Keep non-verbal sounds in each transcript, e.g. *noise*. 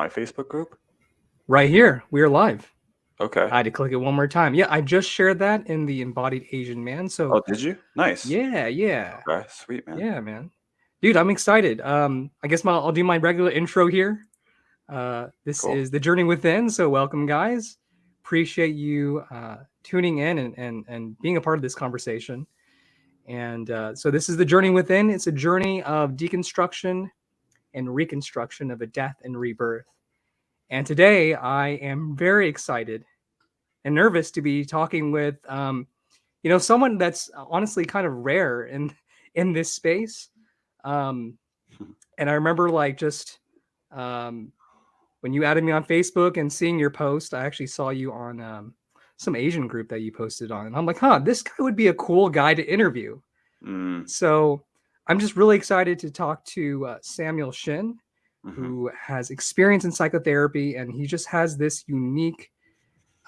my Facebook group? Right here. We are live. Okay. I had to click it one more time. Yeah, I just shared that in the embodied Asian man. So Oh, did you? Nice. yeah, yeah. Okay, sweet man. Yeah, man. Dude, I'm excited. Um, I guess my, I'll do my regular intro here. Uh, this Cool. is the journey within. So welcome, guys. Appreciate you uh, tuning in and, and and being a part of this conversation. And uh, so this is the journey within. It's a journey of deconstruction and reconstruction of a death and rebirth. And today I am very excited and nervous to be talking with, um, you know, someone that's honestly kind of rare in *laughs* in this space. Um, and I remember like just um, when you added me on Facebook and seeing your post, I actually saw you on um, some Asian group that you posted on, and I'm like, huh, this guy would be a cool guy to interview. Mm, So I'm just really excited to talk to uh, Samuel Shin, mhm. who has experience in psychotherapy, and he just has this unique,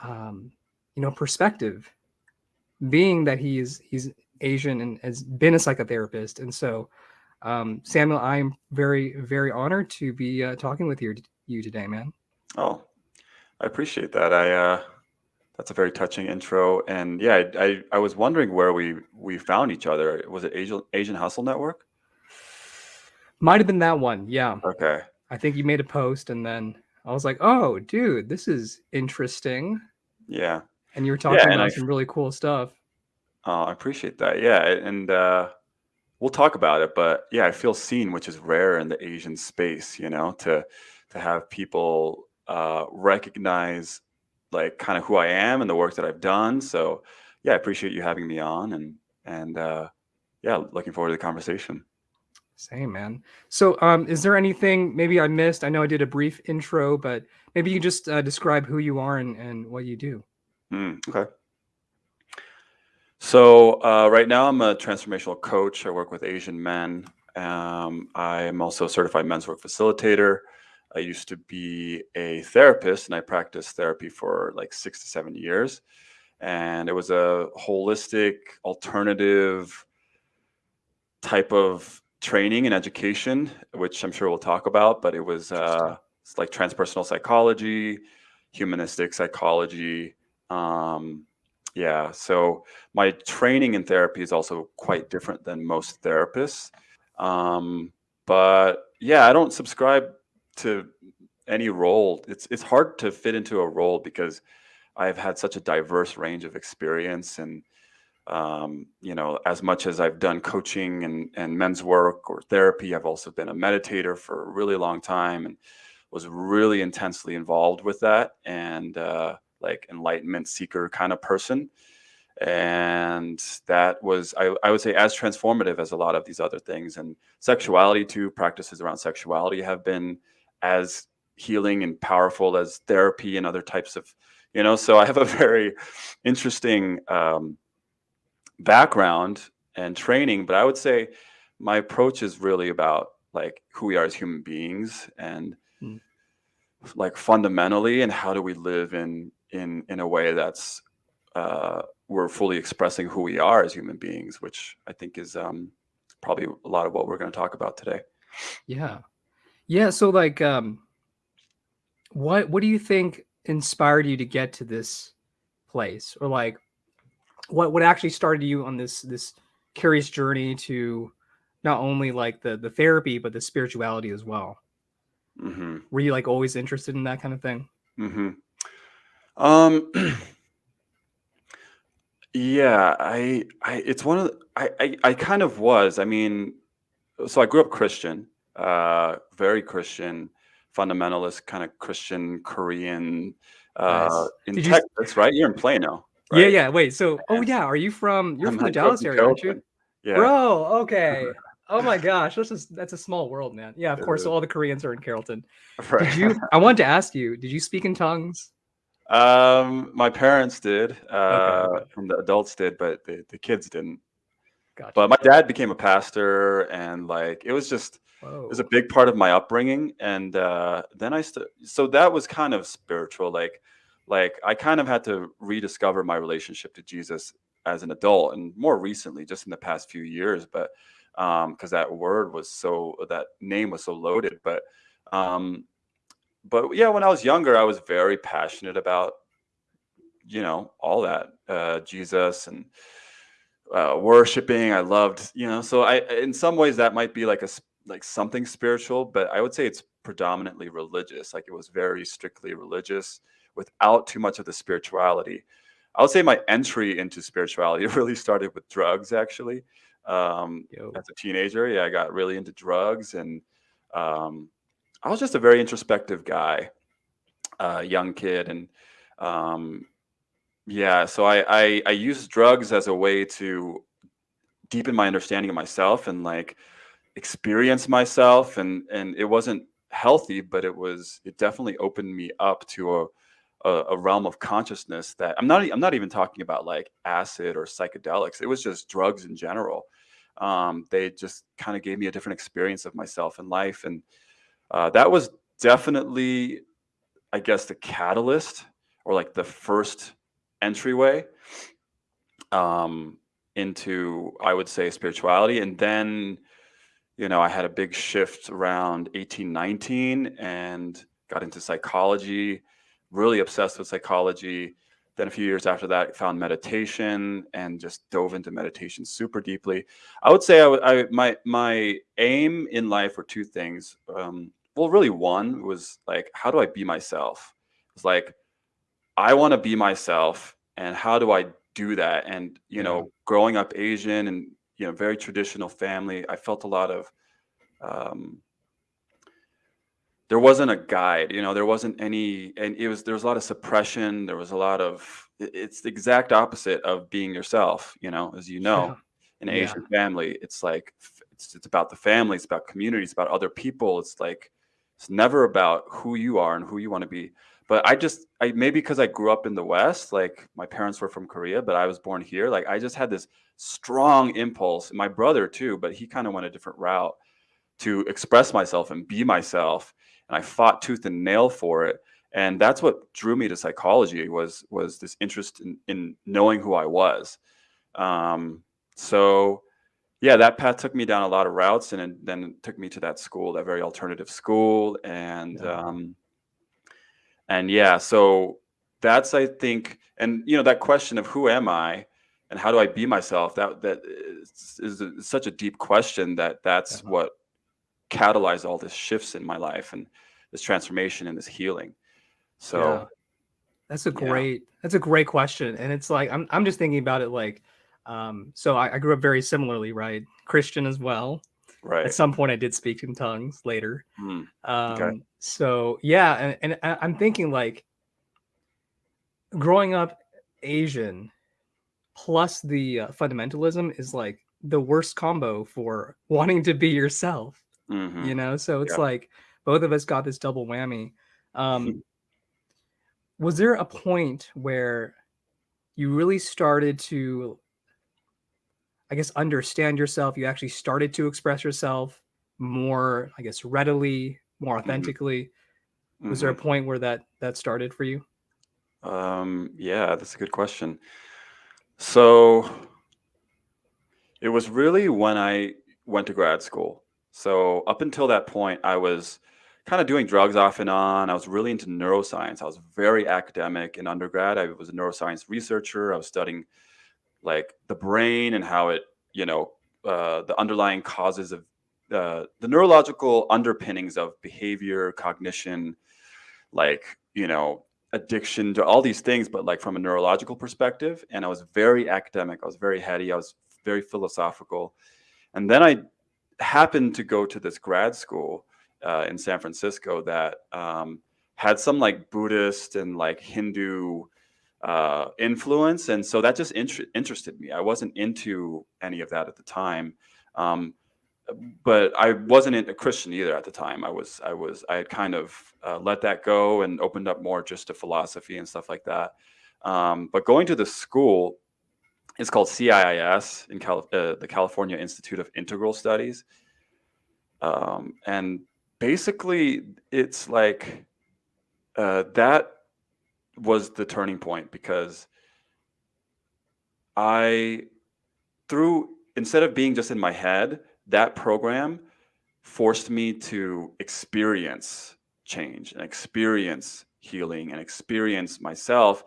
um, you know, perspective, being that he is he's Asian and has been a psychotherapist, and so. Um, Samuel, I'm very, very honored to be uh, talking with you, you today, man. Oh, I appreciate that. I uh, that's a very touching intro, and yeah, I, I I was wondering where we we found each other. Was it Asian Asian Hustle Network? Might have been that one. Yeah. Okay. I think you made a post and then I was like, oh, dude, this is interesting. Yeah. And you were talking and about I- some really cool stuff. Oh, I appreciate that. Yeah, and uh, we'll talk about it. But yeah, I feel seen, which is rare in the Asian space. You know, to to have people uh, recognize like kind of who I am and the work that I've done. So yeah, I appreciate you having me on, and and uh, yeah, looking forward to the conversation. Same, man. So, um, is there anything maybe I missed? I know I did a brief intro, but maybe you just uh, describe who you are and, and what you do. Mm, okay. So uh, right now I'm a transformational coach. I work with Asian men. Um, I am also a certified men's work facilitator. I used to be a therapist, and I practiced therapy for like six to seven years. And it was a holistic, alternative type of training and education, which I'm sure we'll talk about. But it was uh, it's like transpersonal psychology, humanistic psychology. Um, yeah, so my training in therapy is also quite different than most therapists. Um, but yeah, I don't subscribe to any role. It's it's hard to fit into a role because I've had such a diverse range of experience and um, you know, as much as I've done coaching and, and men's work or therapy, I've also been a meditator for a really long time and was really intensely involved with that and uh, like enlightenment seeker kind of person. And that was, I, I would say, as transformative as a lot of these other things. And sexuality, too, practices around sexuality have been as healing and powerful as therapy and other types of, you know, so I have a *laughs* very interesting um, background and training, but I would say my approach is really about like who we are as human beings and Mm. like fundamentally and how do we live in in in a way that's uh we're fully expressing who we are as human beings which i think is um probably a lot of what we're going to talk about today Yeah. Yeah. So, like, um, what what do you think inspired you to get to this place, or like, what what actually started you on this this curious journey to not only like the the therapy but the spirituality as well? hmm Were you like always interested in that kind of thing? hmm Um, yeah, I, I, it's one of the, I, I, I kind of was. I mean, so I grew up Christian, uh, very Christian, fundamentalist kind of Christian Korean, uh, Nice. in Did you Texas, right? You're in Plano, Yeah, right? yeah. Wait. So, oh yeah, are you from? You're I'm from the I grew up Dallas area, aren't you? Yeah. Bro, okay. *laughs* Oh my gosh, this is that's a small world, man. Yeah, of course. All the Koreans are in Carrollton. *laughs* Did you? I wanted to ask you. Did you speak in tongues? Um, my parents did, uh, okay, and the adults did, but the, the kids didn't. Gotcha. But my dad became a pastor, and like it was just it was a big part of my upbringing. And uh, then I st- so that was kind of spiritual, like like I kind of had to rediscover my relationship to Jesus as an adult, and more recently, just in the past few years. But um, because that word was so that name was so loaded, but um, but yeah, when I was younger, I was very passionate about, you know, all that uh, Jesus and uh, worshiping. I loved, you know, so I, in some ways, that might be like a like something spiritual, but I would say it's predominantly religious. Like it was very strictly religious without too much of the spirituality. I would say my entry into spirituality *laughs* really started with drugs, actually. Um, as a teenager, yeah, I got really into drugs and um, I was just a very introspective guy, uh, young kid, and um, yeah, so I, I I used drugs as a way to deepen my understanding of myself and like experience myself, and and it wasn't healthy, but it was it definitely opened me up to a a, a realm of consciousness that I'm not I'm not even talking about like acid or psychedelics. It was just drugs in general. Um, they just kind of gave me a different experience of myself and life, and uh, that was definitely, I guess, the catalyst or like the first entryway um, into, I would say, spirituality. And then, you know, I had a big shift around 18, 19 and got into psychology, really obsessed with psychology. Then a few years after that, found meditation and just dove into meditation super deeply. I would say I, I my my aim in life were two things. Um, well, really one was like, how do I be myself? It's like, I want to be myself. And how do I do that? And, you yeah. know, growing up Asian and, you know, very traditional family, I felt a lot of, um, there wasn't a guide, you know, there wasn't any, and it was, there was a lot of suppression. There was a lot of, it's the exact opposite of being yourself, you know, as you know, yeah. in an yeah. Asian family, it's like, it's, it's about the family, it's about community, it's about other people. It's like, it's never about who you are and who you want to be. But I just, I maybe because I grew up in the West, like my parents were from Korea, but I was born here. Like I just had this strong impulse. My brother too, but he kind of went a different route to express myself and be myself. And I fought tooth and nail for it. And that's what drew me to psychology was was this interest in, in knowing who I was. Um, so yeah, that path took me down a lot of routes, and then took me to that school, that very alternative school, and yeah. um, and yeah, so that's I think, and you know that question of who am I, and how do I be myself? That that is, is, a, such a deep question that that's yeah. what catalyzed all this shifts in my life and this transformation and this healing. So. Yeah. That's a great. That's a great question, and it's like I'm. I'm just thinking about it like um, so I, I, grew up very similarly, right? Christian as well. Right. At some point, I did speak in tongues later. Mm, okay. Um, so yeah, and, and I'm thinking like growing up Asian plus the uh, fundamentalism is like the worst combo for *laughs* wanting to be yourself. Mm-hmm. You know, so it's like both of us got this double whammy. Um, was there a point where you really started to I guess, understand yourself. You actually started to express yourself more, I guess, readily, more mm-hmm. authentically. Mm-hmm. Was there a mm-hmm. point where that that started for you? Um, yeah, that's a good question. So it was really when I went to grad school. So up until that point, I was kind of doing drugs off and on. I was really into neuroscience. I was very academic in undergrad. I was a neuroscience researcher. I was studying like the brain and how it, you know, uh, the underlying causes of uh, the neurological underpinnings of behavior, cognition, like, you know, addiction to all these things, but like from a neurological perspective. And I was very academic. I was very heady. I was very philosophical. And then I happened to go to this grad school uh, in San Francisco that um, had some like Buddhist and like Hindu uh, influence, and so that just inter interested me. I wasn't into any of that at the time, um, but I wasn't a Christian either at the time. I was, I was, I had kind of uh, let that go and opened up more just to philosophy and stuff like that. Um, but going to the school, it's called CIIS in Cal uh, the California Institute of Integral Studies, um, and basically it's like uh, that was the turning point because I, through, instead of being just in my head, that program forced me to experience change and experience healing and experience myself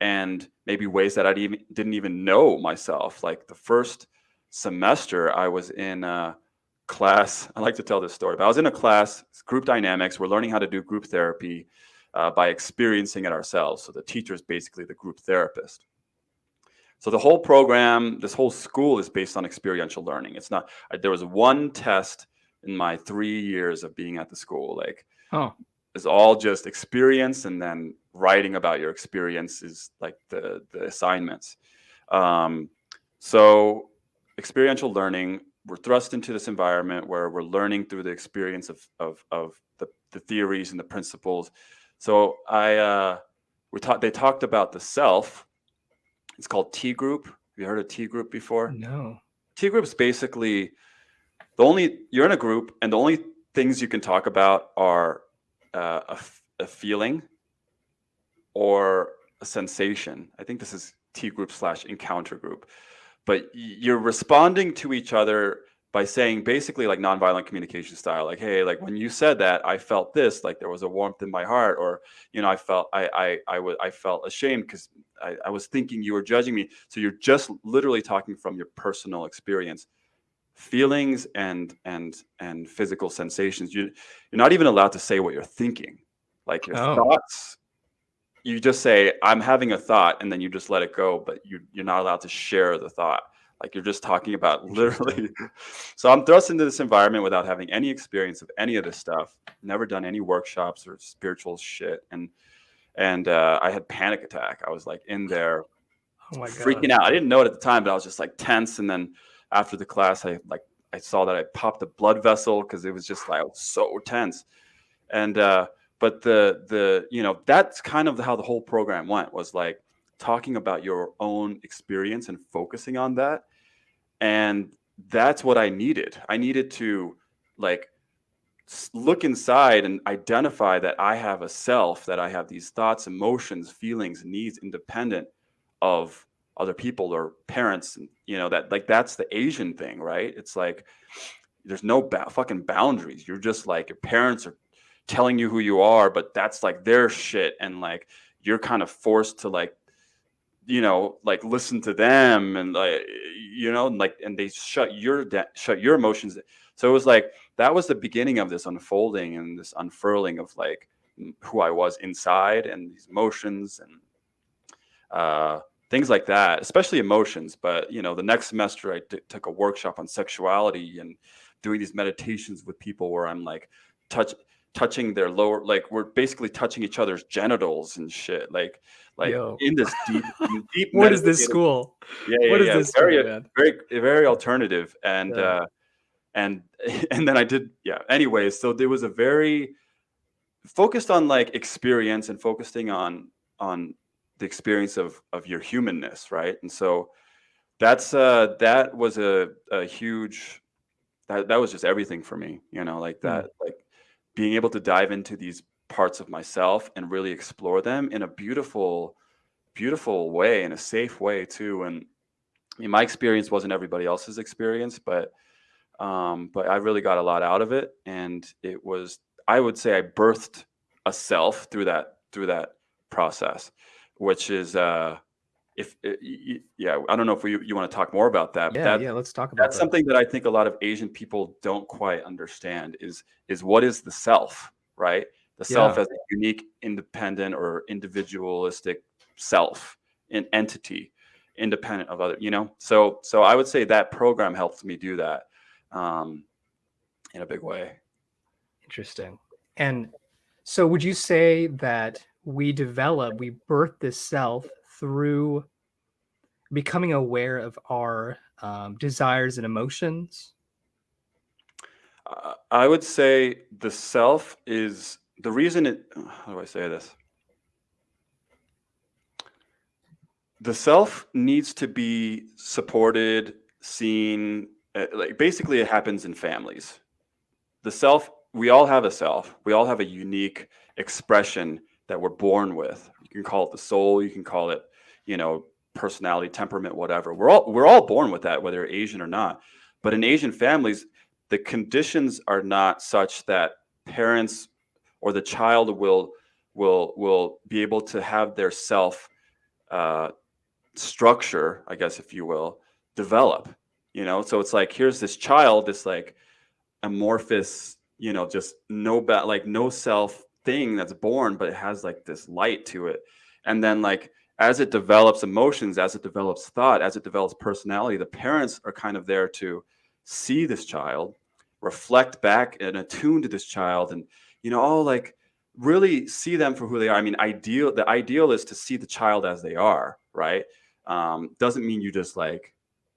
and maybe ways that I even didn't even know myself. Like the first semester, I was in a class. I like to tell this story, but I was in a class, group dynamics. We're learning how to do group therapy uh, by experiencing it ourselves. So the teacher is basically the group therapist. So the whole program, this whole school is based on experiential learning. It's not. There was one test in my three years of being at the school. Like, oh. it's all just experience, and then writing about your experience is like the the assignments. Um, so experiential learning, we're thrust into this environment where we're learning through the experience of of of the, the theories and the principles. So I uh, we talked. They talked about the self. It's called T group. Have you heard of T group before? No. T group is basically the only you're in a group, and the only things you can talk about are uh, a, a feeling or a sensation. I think this is T group slash encounter group. But you're responding to each other by saying basically like nonviolent communication style, like, hey, like when you said that, I felt this, like there was a warmth in my heart, or you know, I felt I I I was I felt ashamed because I, I was thinking you were judging me. So you're just literally talking from your personal experience feelings and and and physical sensations you you're not even allowed to say what you're thinking like your oh. thoughts you just say i'm having a thought and then you just let it go but you you're not allowed to share the thought like you're just talking about *laughs* literally *laughs* so i'm thrust into this environment without having any experience of any of this stuff never done any workshops or spiritual shit and and uh, i had panic attack. I was like in *sighs* there oh freaking out. I didn't know it at the time but i was just like tense and then after the class, I like I saw that I popped a blood vessel because it was just like so tense. And uh, but the the you know that's kind of how the whole program went was like talking about your own experience and focusing on that. And that's what I needed. I needed to like look inside and identify that I have a self, that I have these thoughts, emotions, feelings, needs independent of other people or parents and you know that like that's the asian thing right it's like there's no ba- fucking boundaries you're just like your parents are telling you who you are but that's like their shit and like you're kind of forced to like you know like listen to them and like you know like and they shut your shut your emotions so it was like that was the beginning of this unfolding and this unfurling of like who i was inside and these emotions and uh things like that, especially emotions. But you know, the next semester I took a workshop on sexuality and doing these meditations with people where I'm like touch touching their lower like we're basically touching each other's genitals and shit like like Yo. in this deep *laughs* deep what is this school yeah, yeah what yeah. is this very school, very very alternative and yeah. uh and *laughs* and then i did yeah anyways so there was a very focused on like experience and focusing on on the experience of of your humanness, right? And so that's uh that was a, a huge that, that was just everything for me, you know, like that, mm. like being able to dive into these parts of myself and really explore them in a beautiful, beautiful way, in a safe way too. And I mean, my experience wasn't everybody else's experience, but um, but I really got a lot out of it, and it was I would say I birthed a self through that through that process which is uh if uh, yeah i don't know if we, you want to talk more about that yeah that, yeah let's talk about that's that. something that i think a lot of asian people don't quite understand is is what is the self right the yeah. self as a unique independent or individualistic self an entity independent of other you know so so i would say that program helped me do that um in a big way interesting and so would you say that we develop, we birth this self through becoming aware of our um, desires and emotions? Uh, I would say the self is the reason it, *sighs* how do I say this? The self needs to be supported, seen, uh, like basically it happens in families. The self, we all have a self, we all have a unique expression that we're born with. You can call it the soul, you can call it, you know, personality, temperament, whatever. We're all we're all born with that, whether Asian or not. But in Asian families, the conditions are not such that parents or the child will will will be able to have their self uh, structure, I guess, if you will, develop. You know, so it's like here's this child, this like amorphous, you know, just no bad, like no self thing that's born, but it has like this light to it, and then like as it develops emotions, as it develops thought, as it develops personality, the parents are kind of there to see this child, reflect back and attune to this child, and you know, all like really see them for who they are. I mean, ideal the ideal is to see the child as they are, right? Um, doesn't mean you just like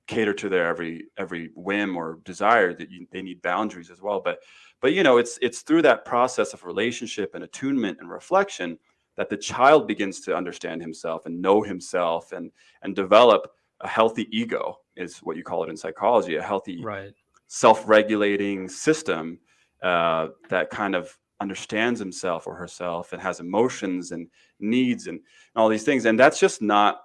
cater to their every every whim or desire that you, they need boundaries as well. But but you know, it's it's through that process of relationship and attunement and reflection that the child begins to understand himself and know himself and and develop a healthy ego is what you call it in psychology, a healthy right. self-regulating system uh, that kind of understands himself or herself and has emotions and needs and, and all these things. And that's just not,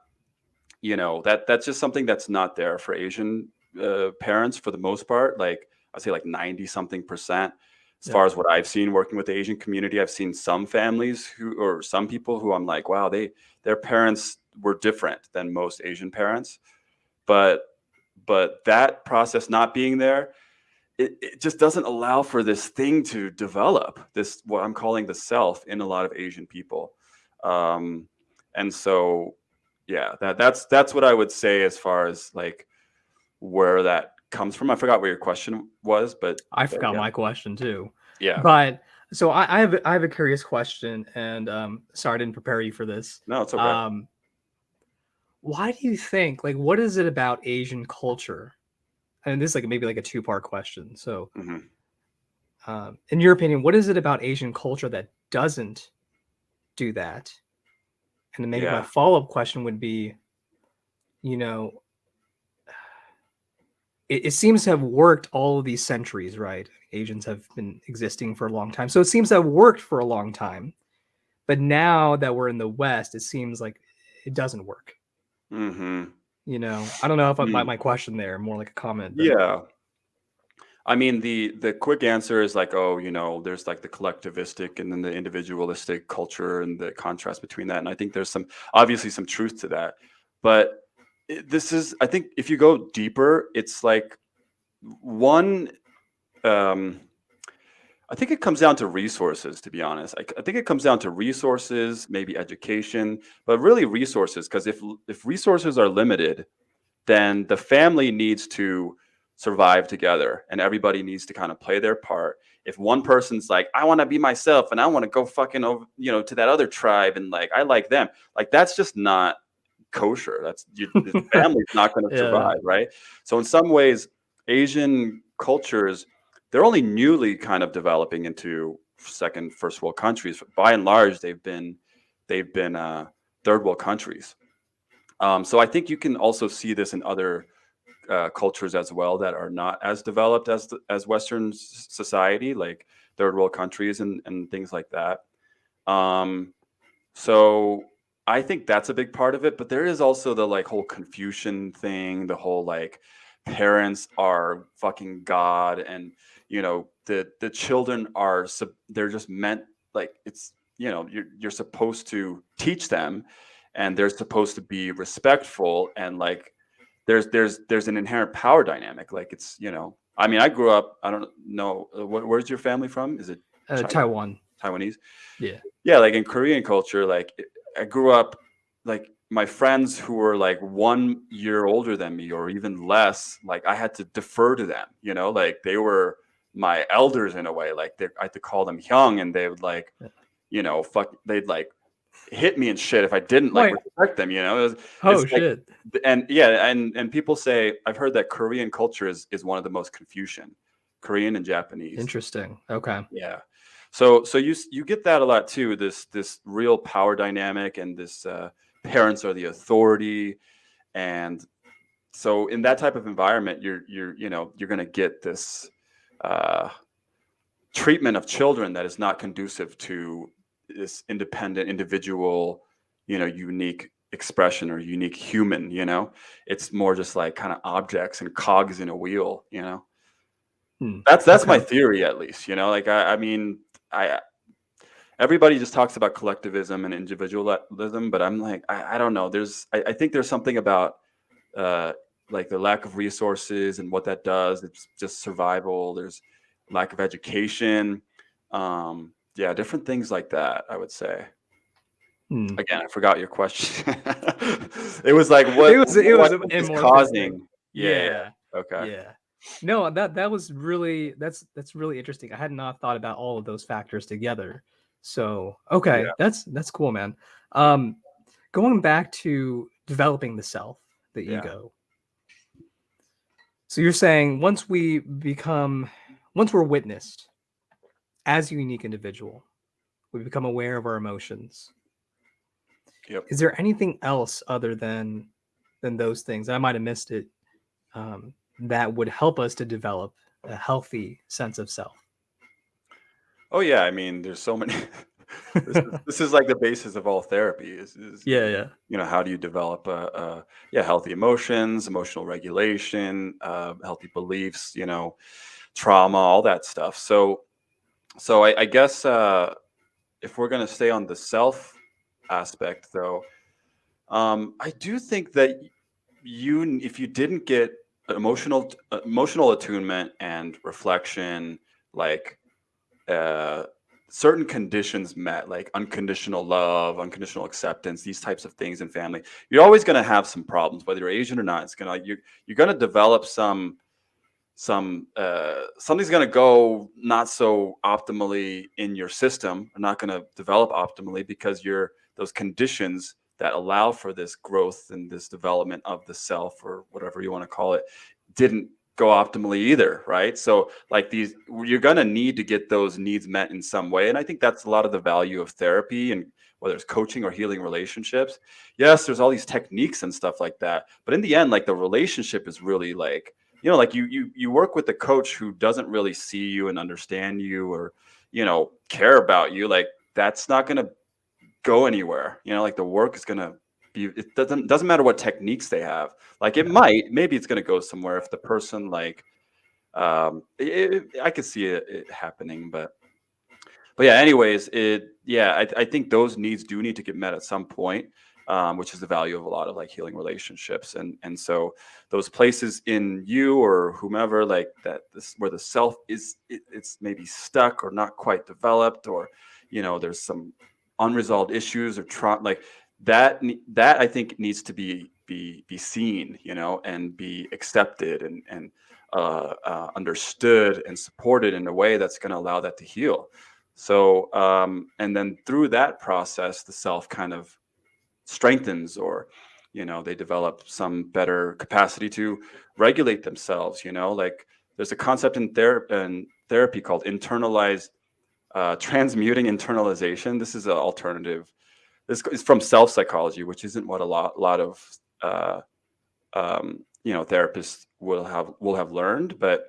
you know, that that's just something that's not there for Asian uh, parents for the most part. Like I'd say like 90 something percent. As yeah. far as what I've seen working with the Asian community, I've seen some families who, or some people who I'm like, wow, they, their parents were different than most Asian parents. But, but that process not being there, it, it just doesn't allow for this thing to develop this what i'm calling the self in a lot of asian people um, and so yeah that that's that's what i would say as far as like where that comes from i forgot what your question was but i forgot my question too yeah but so I, I, have i have a curious question and um sorry i didn't prepare you for this no it's okay um why do you think like what is it about asian culture and this is like maybe like a two part question. So, mm-hmm. um, in your opinion, what is it about Asian culture that doesn't do that? And then maybe yeah. my follow up question would be, you know, it, it, seems to have worked all of these centuries, right? Asians have been existing for a long time. So it seems to have worked for a long time. But now that we're in the West, it seems like it doesn't work. Mm-hmm you know i don't know if i mm. my question there more like a comment but. yeah i mean the the quick answer is like oh you know there's like the collectivistic and then the individualistic culture and the contrast between that and i think there's some obviously some truth to that but this is i think if you go deeper it's like one um I think it comes down to resources, to be honest. I, I, think it comes down to resources, maybe education, but really resources. Because if if resources are limited, then the family needs to survive together, and everybody needs to kind of play their part. If one person's like, "I want to be myself," and I want to go fucking over, you know, to that other tribe, and like I like them, like that's just not kosher. That's you, *laughs* the family's not going to yeah. survive, right? So in some ways, Asian cultures they're only newly kind of developing into second, first world countries. By and large, they've been they've been uh, third world countries. Um, so I think you can also see this in other uh, cultures as well that are not as developed as the, as Western society, like third world countries and and things like that. Um, so I think that's a big part of it. But there is also the like whole Confucian thing, the whole like parents are fucking God and you know the the children are they're just meant like it's you know you're you're supposed to teach them and they're supposed to be respectful and like there's there's there's an inherent power dynamic like it's you know i mean i grew up i don't know uh, where's your family from? Is it uh, taiwan. Taiwanese? Yeah. Yeah like in korean culture like i grew up like my friends who were like one year older than me or even less like i had to defer to them you know like they were my elders in a way. Like they, I had to call them hyung, and they would like, you know, fuck. They'd like hit me and shit if I didn't like Wait. respect them. You know. It was, oh shit. And yeah, and and people say I've heard that Korean culture is is one of the most Confucian, Korean and Japanese. Interesting. Okay. Yeah. So so you you get that a lot too. This this real power dynamic and this uh, parents are the authority, and so in that type of environment, you're you're you know you're gonna get this uh, treatment of children that is not conducive to this independent individual you know unique expression or unique human you know it's more just like kind of objects and cogs in a wheel you know hmm. that's that's okay. my theory at least you know like I, I mean i everybody just talks about collectivism and individualism, but I'm like, I, I don't know. There's, I, I, think there's something about uh, like the lack of resources and what that does. It's just survival. There's lack of education. Um, yeah, different things like that. I would say. Hmm. Again, I forgot your question. *laughs* it was like what it was. It was, was causing. Yeah. yeah. Okay. Yeah. No, that that was really that's that's really interesting. I had not thought about all of those factors together. So okay, yeah. that's that's cool, man. Um, going back to developing the self, the yeah. ego. So you're saying once we become, once we're witnessed as a unique individual, we become aware of our emotions. Yep. Is there anything else other than than those things? I might have missed it. Um, that would help us to develop a healthy sense of self. Oh yeah, I mean, there's so many. *laughs* this, is, this, is, like the basis of all therapy. Is, is, yeah, yeah. You know, how do you develop a, a yeah healthy emotions, emotional regulation, uh, healthy beliefs, you know, trauma, all that stuff. So, so I, I guess uh, if we're going to stay on the self aspect, though, um, I do think that you, if you didn't get emotional emotional attunement and reflection, like uh, certain conditions met, like unconditional love, unconditional acceptance, these types of things in family, you're always going to have some problems, whether you're Asian or not. It's gonna you're you're going to develop some some uh, something's going to go not so optimally in your system, or not going to develop optimally because you're those conditions that allow for this growth and this development of the self or whatever you want to call it didn't go optimally either right? So like these you're going to need to get those needs met in some way and i think that's a lot of the value of therapy and whether it's coaching or healing relationships. Yes there's all these techniques and stuff like that but in the end like the relationship is really like you know like you you you work with a coach who doesn't really see you and understand you or you know care about you like that's not going to go anywhere you know like the work is going to be it doesn't doesn't matter what techniques they have. Like it might maybe it's going to go somewhere if the person like um it, i could see it, it, happening but but yeah anyways it yeah I, I think those needs do need to get met at some point um, which is the value of a lot of like healing relationships. And and so those places in you or whomever like that this where the self is it, it's maybe stuck or not quite developed or you know there's some unresolved issues or trauma like that that I think needs to be be be seen, you know, and be accepted and and uh, uh, understood and supported in a way that's going to allow that to heal. So, um, and then through that process, the self kind of strengthens, or you know, they develop some better capacity to regulate themselves. You know, like there's a concept in, in therapy called internalized uh, transmuting internalization. This is an alternative this is from self psychology, which isn't what a lot lot of uh, um, you know therapists will have will have learned. But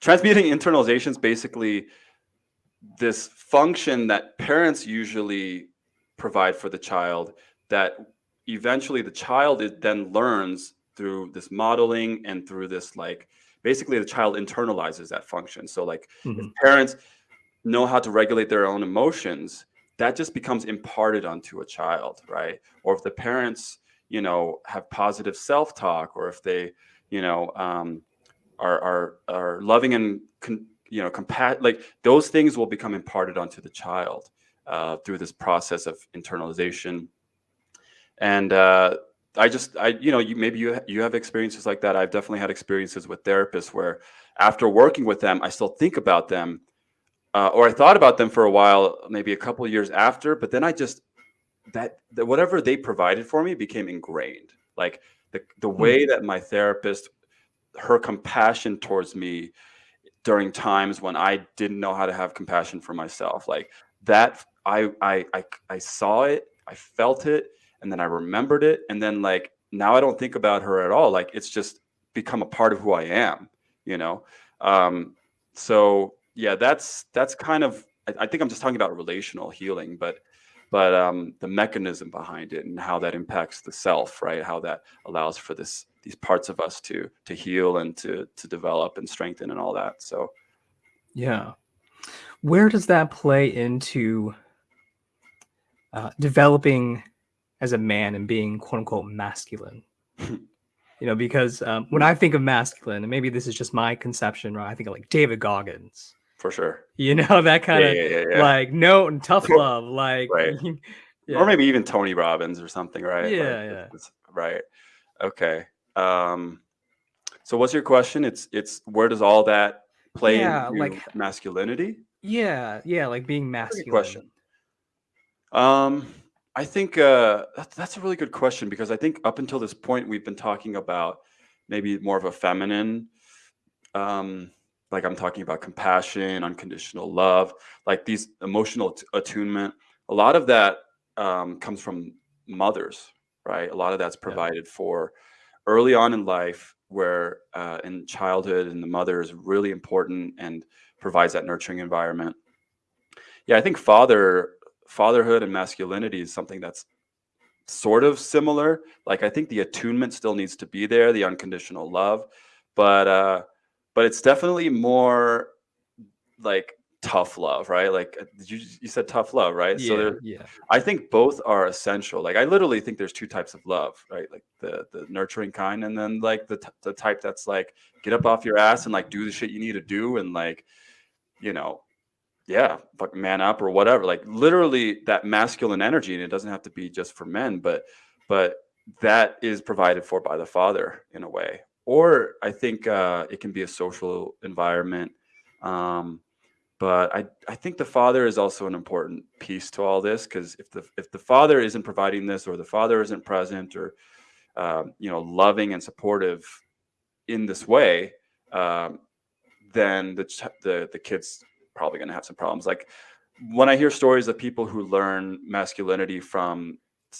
transmuting internalization is basically this function that parents usually provide for the child that eventually the child is, then learns through this modeling and through this like basically the child internalizes that function so like mm -hmm. parents know how to regulate their own emotions that just becomes imparted onto a child, right? Or if the parents, you know, have positive self-talk, or if they, you know, um, are are are loving and you know, compat like those things will become imparted onto the child uh, through this process of internalization. And uh, I just, I, you know, you, maybe you you have experiences like that. I've definitely had experiences with therapists where, after working with them, I still think about them uh, or I thought about them for a while, maybe a couple years after, but then I just that, that whatever they provided for me became ingrained. Like the the hmm. way that my therapist, her compassion towards me during times when I didn't know how to have compassion for myself, like that, I I I, I saw it, I felt it, and then I remembered it, and then like now I don't think about her at all. Like it's just become a part of who I am, you know. Um, so yeah, that's that's kind of I, I, think I'm just talking about relational healing, but but um, the mechanism behind it and how that impacts the self, right? How that allows for this these parts of us to to heal and to to develop and strengthen and all that. So yeah. Where does that play into uh, developing as a man and being quote unquote masculine? *laughs* you know, because um, when I think of masculine, and maybe this is just my conception, right? I think of like David Goggins. For sure. You know, *laughs* that kind of Yeah, yeah, yeah, yeah. like note and tough *laughs* love, like Right. *laughs* Or maybe even Tony Robbins or something, right? Like, Yeah, it's- yeah. it's- right. Okay. Um, so what's your question? It's it's where does all that play Yeah, into like- masculinity? yeah, yeah, like being masculine. question. Um, I think uh, that's that's a really good question because I think up until this point we've been talking about maybe more of a feminine, um, like I'm talking about compassion, unconditional love, like these emotional attunement. A lot of that um, comes from mothers, right? A lot of that's provided for early on in life, where uh, in childhood, and the mother is really important and provides that nurturing environment. Yeah, I think father fatherhood and masculinity is something that's sort of similar. Like I think the attunement still needs to be there, the unconditional love, but uh but it's definitely more like tough love, right? Like uh, you you said tough love, right? Yeah, So there, yeah, I think both are essential. Like I literally think there's two types of love, right? Like the the nurturing kind, and then like the t- the type that's like get up off your ass and like do the shit you need to do, and like you know, yeah, fuck man up or whatever. Like literally that masculine energy, and it doesn't have to be just for men, but but that is provided for by the father in a way. Or I think uh, it can be a social environment. Um, but I, I think the father is also an important piece to all this because if the if the father isn't providing this or the father isn't present or um, you know loving and supportive in this way, um, then the the the kid's probably going to have some problems. Like when I hear stories of people who learn masculinity from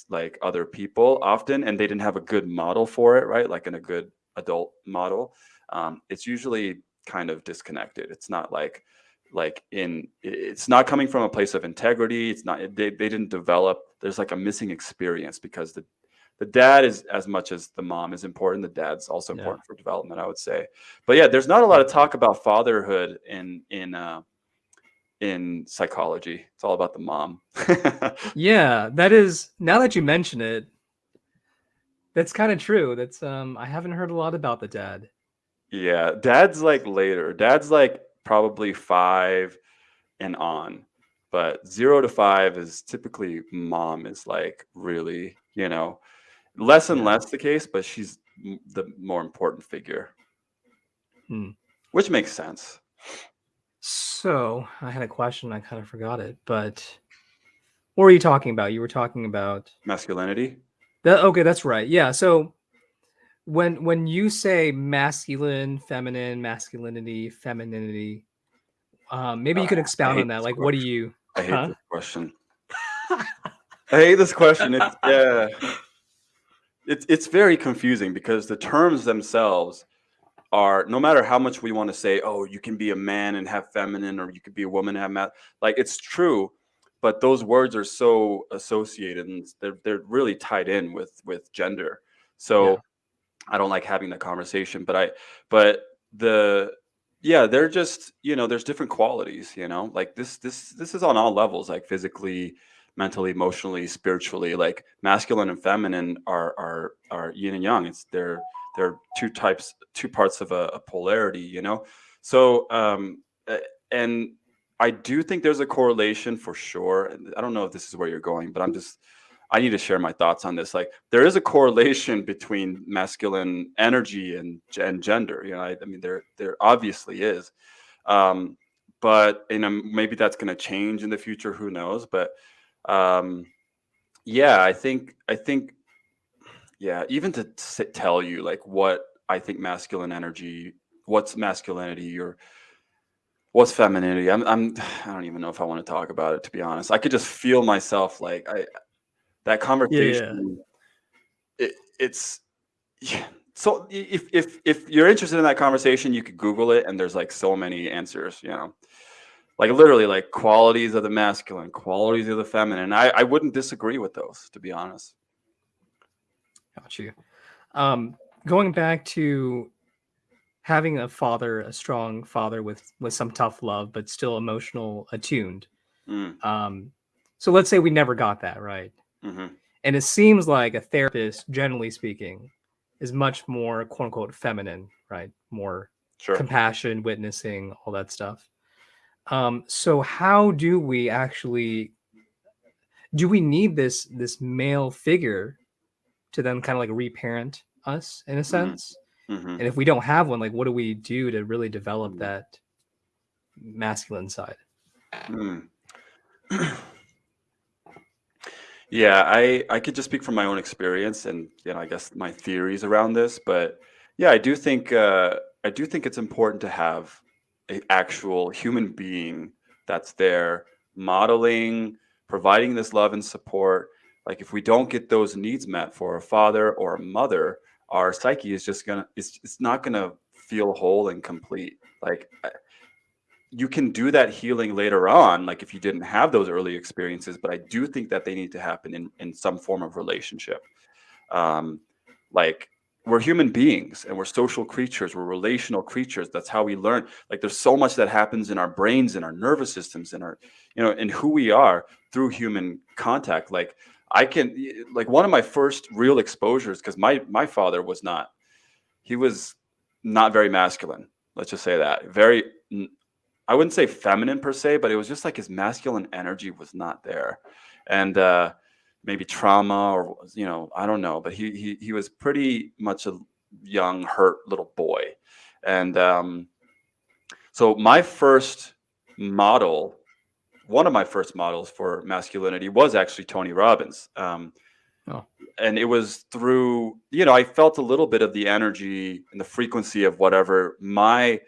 like other people often and they didn't have a good model for it, right? Like in a good adult model, um, it's usually kind of disconnected. It's not like like in it's not coming from a place of integrity it's not they, they didn't develop there's like a missing experience because the the dad is as much as the mom is important the dad's also Yeah. important for development i would say but yeah there's not a lot of talk about fatherhood in in uh in psychology it's all about the mom *laughs* yeah. That is now that you mention it, that's kind of true. That's um, I haven't heard a lot about the dad. yeah dad's like later dad's like probably five and on but zero to five is typically mom is like really you know less and less the case but she's m- the more important figure Hmm. which makes sense So I had a question. I kind of forgot it, but what were you talking about? You were talking about masculinity that. Okay, that's right. Yeah. So when when you say masculine, feminine, masculinity, femininity, um, maybe you could Uh, expound on that. Like, what do you? i hate Huh? this question *laughs* i hate this question it's yeah it's it's very confusing because the terms themselves are no matter how much we want to say oh you can be a man and have feminine or you could be a woman and have ma-, like it's true but those words are so associated and they're, they're really tied in with with gender. So Yeah. i don't like having that conversation but i but the yeah they're just you know there's different qualities you know? Like this this this is on all levels like physically mentally emotionally spiritually like masculine and feminine are are are yin and yang. It's they're they're two types two parts of a, a polarity you know? So um uh, and i do think there's a correlation for sure i don't know if this is where you're going but i'm just i need to share my thoughts on this. Like there is a correlation between masculine energy and and gender you know i, I mean there there obviously is um but you know maybe that's going to change in the future who knows but um yeah i think i think yeah even to tell you like what i think masculine energy what's masculinity or what's femininity i'm i'm *sighs* i don't even know if i want to talk about it to be honest i could just feel myself like i that conversation it, it's yeah. so if if if you're interested in that conversation you could google it and there's like so many answers you know like literally like qualities of the masculine qualities of the feminine i i wouldn't disagree with those to be honest Got you. Um, going back to having a father, a strong father with with some tough love, but still emotional attuned. Mm, Um, so let's say we never got that right, hmm and it seems like a therapist, generally speaking, is much more quote unquote feminine, right? More Sure. compassion, witnessing, all that stuff. Um, so how do we actually do we need this this male figure to then kind of like reparent us in a sense? Hmm And if we don't have one, like what do we do to really develop Mm. that masculine side? Mm. *clears throat* Yeah, I I could just speak from my own experience and you know I guess my theories around this, but yeah, I do think uh, I do think it's important to have an actual human being that's there modeling, providing this love and support. Like if we don't get those needs met for a father or a mother, our psyche is just gonna it's it's not gonna feel whole and complete. Like you can do that healing later on like if you didn't have those early experiences but i do think that they need to happen in in some form of relationship. Um like we're human beings and we're social creatures we're relational creatures. That's how we learn. Like there's so much that happens in our brains in our nervous systems in our you know in who we are through human contact. Like i can like one of my first real exposures because my my father was not he was not very masculine let's just say that. Very I wouldn't say feminine per se, but it was just like his masculine energy was not there, and uh, maybe trauma or you know I don't know, but he he he was pretty much a young hurt little boy, and um, so my first model, one of my first models for masculinity was actually Tony Robbins. Um, Oh. and it was through you know I felt a little bit of the energy and the frequency of whatever my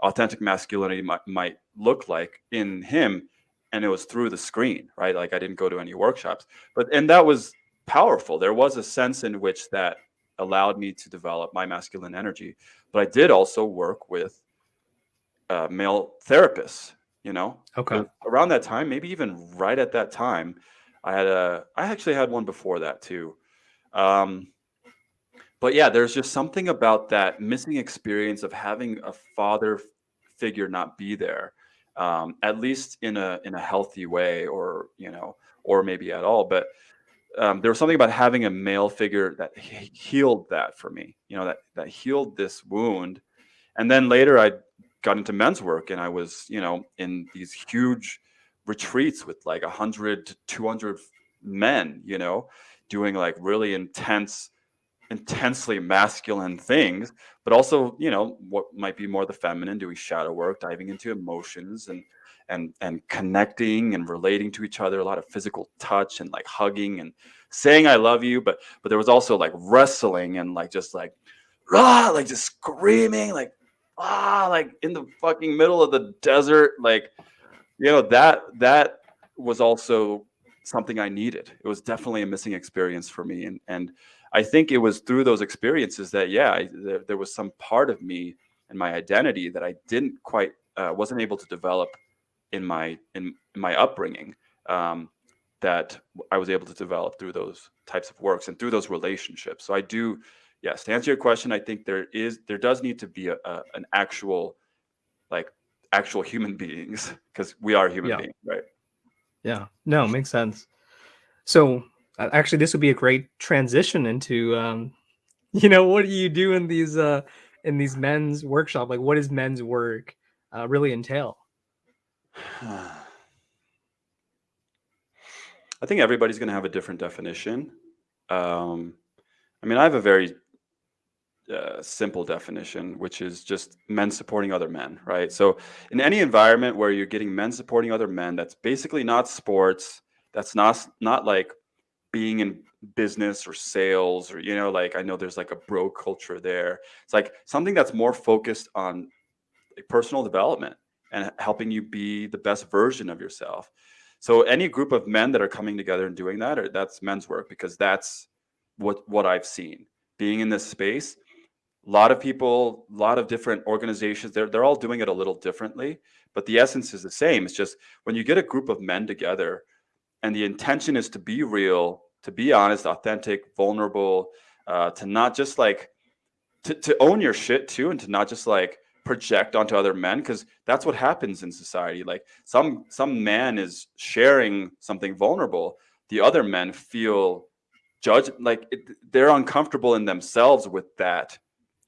authentic masculinity might, might look like in him and it was through the screen right like i didn't go to any workshops but and that was powerful there was a sense in which that allowed me to develop my masculine energy but i did also work with uh, male therapists you know Okay. but around that time maybe even right at that time i had a i actually had one before that too um, but yeah, there's just something about that missing experience of having a father figure not be there, um, at least in a in a healthy way, or you know, or maybe at all. But um, there was something about having a male figure that healed that for me. You know, that that healed this wound. And then later, I got into men's work, and I was, you know, in these huge retreats with like 100 to 200 men, you know, doing like really intense intensely masculine things, but also, you know, what might be more the feminine, doing shadow work, diving into emotions and and and connecting and relating to each other, a lot of physical touch and like hugging and saying I love you, but but there was also like wrestling and like just like ah, like just screaming, like ah, like in the fucking middle of the desert, like you know, that that was also something I needed. It was definitely a missing experience for me and and I think it was through those experiences that yeah, I, there, there was some part of me and my identity that I didn't quite uh, wasn't able to develop in my in, in my upbringing um, that I was able to develop through those types of works and through those relationships. So I do, yes, to answer your question, I think there is there does need to be a, a an actual like actual human *laughs* beings because we are human Yeah. beings, right? Yeah. No, makes sense. So uh, actually, this would be a great transition into, um, you know, what do you do in these uh, in these men's workshop? Like, what does men's work uh, really entail? *sighs* I think everybody's going to have a different definition. Um, I mean, I have a very simple definition, which is just men supporting other men, right? So, in any environment where you're getting men supporting other men, that's basically not sports. That's not not like being in business or sales or you know, like I know there's like a bro culture there. It's like something that's more focused on personal development and helping you be the best version of yourself. So, any group of men that are coming together and doing that, or that's men's work because that's what what I've seen being in this space a lot of people a lot of different organizations they're, they're all doing it a little differently but the essence is the same. It's just when you get a group of men together and the intention is to be real to be honest authentic vulnerable uh, to not just like to, to own your shit too and to not just like project onto other men because that's what happens in society. Like some some man is sharing something vulnerable the other men feel judged like it, they're uncomfortable in themselves with that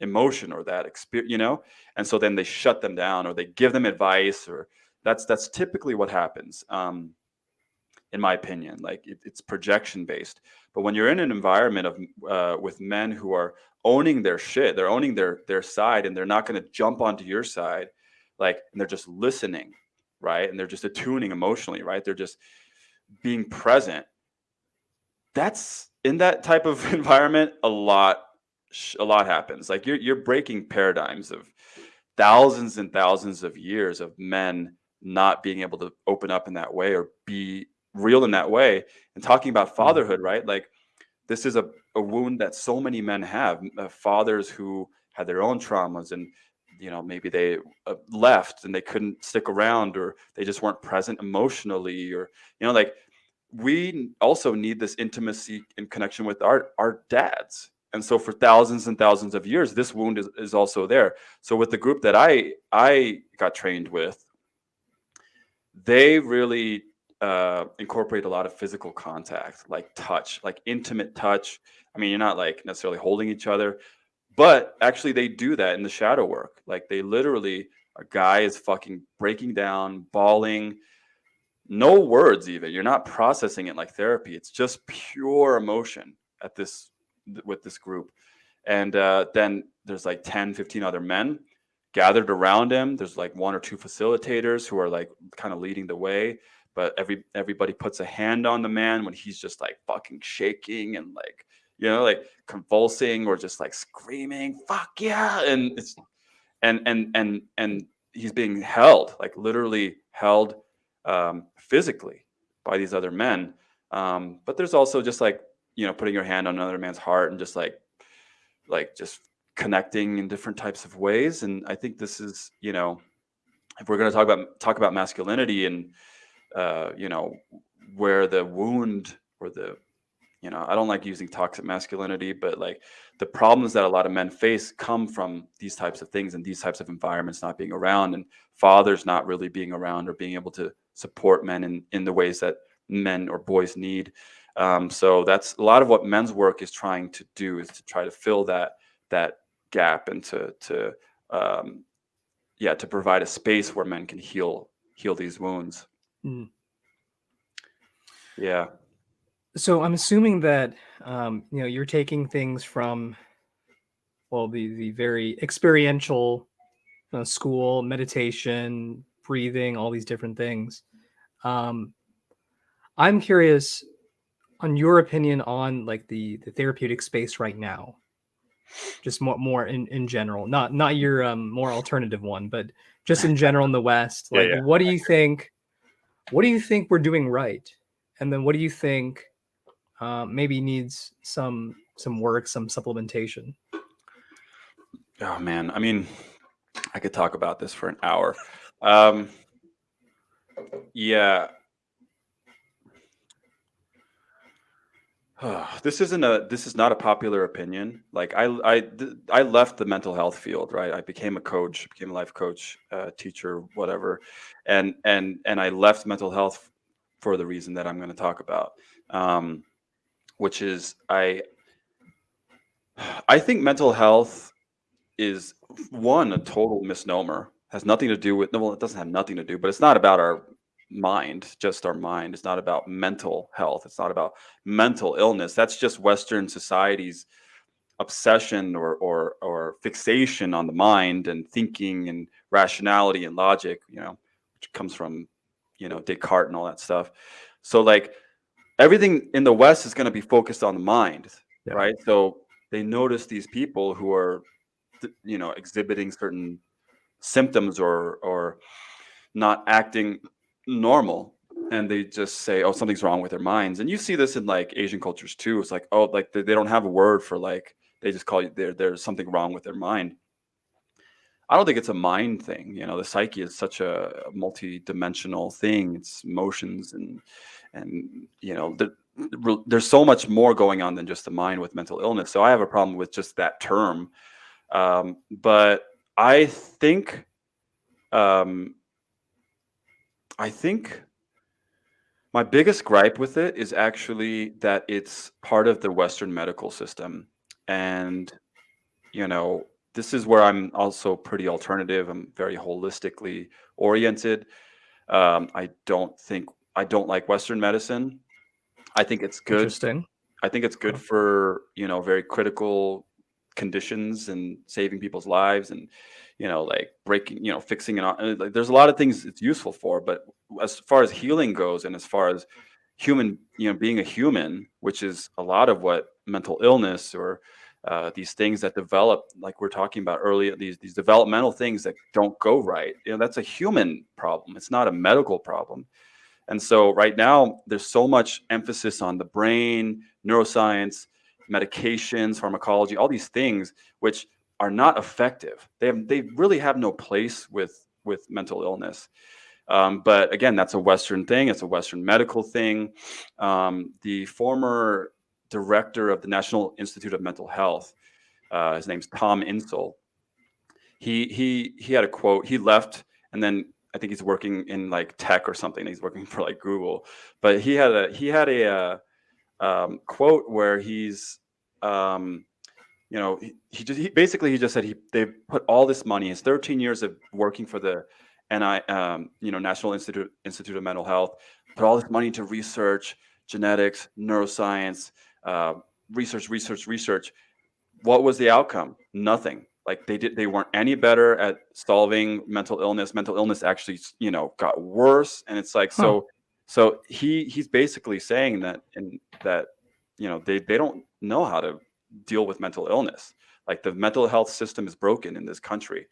emotion or that experience you know and so then they shut them down or they give them advice or that's that's typically what happens um in my opinion like it, it's projection based but when you're in an environment of uh, with men who are owning their shit. They're owning their their side, and they're not going to jump onto your side, like, and they're just listening, right? And they're just attuning emotionally, right? They're just being present. That's in that type of *laughs* environment. A lot, a lot happens. Like you're you're breaking paradigms of thousands and thousands of years of men not being able to open up in that way or be real in that way and talking about mm-hmm. fatherhood right like this is a, a wound that so many men have uh, fathers who had their own traumas and you know maybe they uh, left and they couldn't stick around or they just weren't present emotionally or you know like we also need this intimacy and connection with our our dads and so for thousands and thousands of years this wound is, is also there so with the group that i i got trained with they really uh, incorporate a lot of physical contact, like touch, like intimate touch. I mean, you're not like necessarily holding each other, but actually they do that in the shadow work. Like they literally, a guy is fucking breaking down, bawling, no words even. You're not processing it like therapy. It's just pure emotion at this with this group. And uh, then there's like 10, 15 other men gathered around him. There's like one or two facilitators who are like kind of leading the way but every everybody puts a hand on the man when he's just like fucking shaking and like you know like convulsing or just like screaming fuck yeah and it's and and and and he's being held like literally held um, physically by these other men um, but there's also just like you know putting your hand on another man's heart and just like like just connecting in different types of ways and i think this is you know if we're going to talk about talk about masculinity and uh, you know, where the wound or the, you know, I don't like using toxic masculinity, but like the problems that a lot of men face come from these types of things and these types of environments not being around and fathers not really being around or being able to support men in, in the ways that men or boys need. Um, so that's a lot of what men's work is trying to do is to try to fill that that gap and to to um, yeah to provide a space where men can heal heal these wounds. Mm. Yeah. So I'm assuming that um, you know you're taking things from well the the very experiential uh, school meditation breathing all these different things um, i'm curious on your opinion on like the the therapeutic space right now just more more in in general not not your um more alternative one but just in general in the west *laughs* like yeah, yeah. what do you think what do you think we're doing right? And then what do you think uh, maybe needs some some work, some supplementation? Oh man, I mean, I could talk about this for an hour. Um, yeah, *sighs* this isn't a this is not a popular opinion. Like i i i left the mental health field right? I became a coach became a life coach uh, teacher whatever. And and and i left mental health for the reason that i'm going to talk about um, which is i i think mental health is one a total misnomer. Has nothing to do with well it doesn't have nothing to do but it's not about our mind, just our mind. It's not about mental health. It's not about mental illness. That's just Western society's obsession or or or fixation on the mind and thinking and rationality and logic, you know, which comes from, you know, Descartes and all that stuff. So like everything in the West is going to be focused on the mind, yeah. right? So they notice these people who are, you know, exhibiting certain symptoms or or not acting normal and they just say oh something's wrong with their minds. And you see this in like asian cultures too. It's like oh like they, they don't have a word for like they just call you there there's something wrong with their mind. I don't think it's a mind thing you know the psyche is such a multi-dimensional thing. It's emotions and and you know the, there's so much more going on than just the mind with mental illness. So i have a problem with just that term. Um, but I think, um, I think my biggest gripe with it is actually that it's part of the Western medical system. And, you know, this is where I'm also pretty alternative. I'm very holistically oriented. Um, I don't think I don't like Western medicine. I think it's good. Interesting. I think it's good for you know very critical conditions and saving people's lives and you know like breaking you know fixing it. on- Like there's a lot of things it's useful for, but as far as healing goes and as far as human you know being a human, which is a lot of what mental illness or uh, these things that develop, like we're talking about earlier, these these developmental things that don't go right. You know, that's a human problem. It's not a medical problem. And so right now, there's so much emphasis on the brain, neuroscience, medications, pharmacology, all these things, which are not effective. They have, they really have no place with with mental illness. Um, but again, that's a Western thing. It's a Western medical thing. Um, the former director of the National Institute of Mental Health, uh, his name's Tom Insel. He he he had a quote. He left, and then I think he's working in like tech or something. He's working *laughs* for like Google, but he had a he had a uh, um, quote where he's um, you know he, he just he, basically he just said he they put all this money his 13 years of working for the NI um, you know National Institute Institute of Mental Health put all this money into research genetics neuroscience uh, research research research. What was the outcome? Nothing. Like they did they weren't any better at solving mental illness. Mental illness actually you know got worse. And it's like Huh. so so he he's basically saying that in that you know they they don't know how to deal with mental illness. Like the mental health system is broken in this country.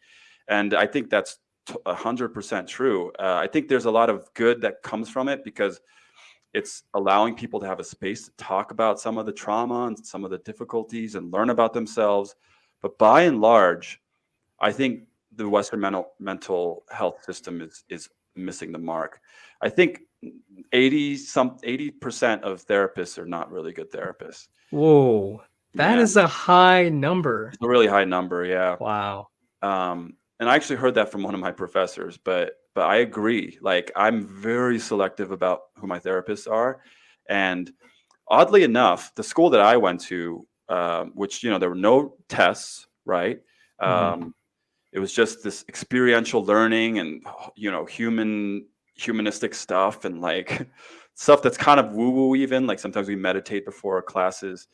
And i think that's t- a 100% true. Uh, i think there's a lot of good that comes from it because it's allowing people to have a space to talk about some of the trauma and some of the difficulties and learn about themselves. But by and large i think the western mental mental health system is is missing the mark. I think 80 some 80% of therapists are not really good therapists. Whoa, that is Yeah, a high number. it's a really high number yeah. Wow. um and i actually heard that from one of my professors but but i agree. Like i'm very selective about who my therapists are. And oddly enough the school that i went to um, which you know there were no tests right? Mhm. um, it was just this experiential learning and you know human humanistic stuff and like *laughs* stuff that's kind of woo woo even like sometimes we meditate before our classes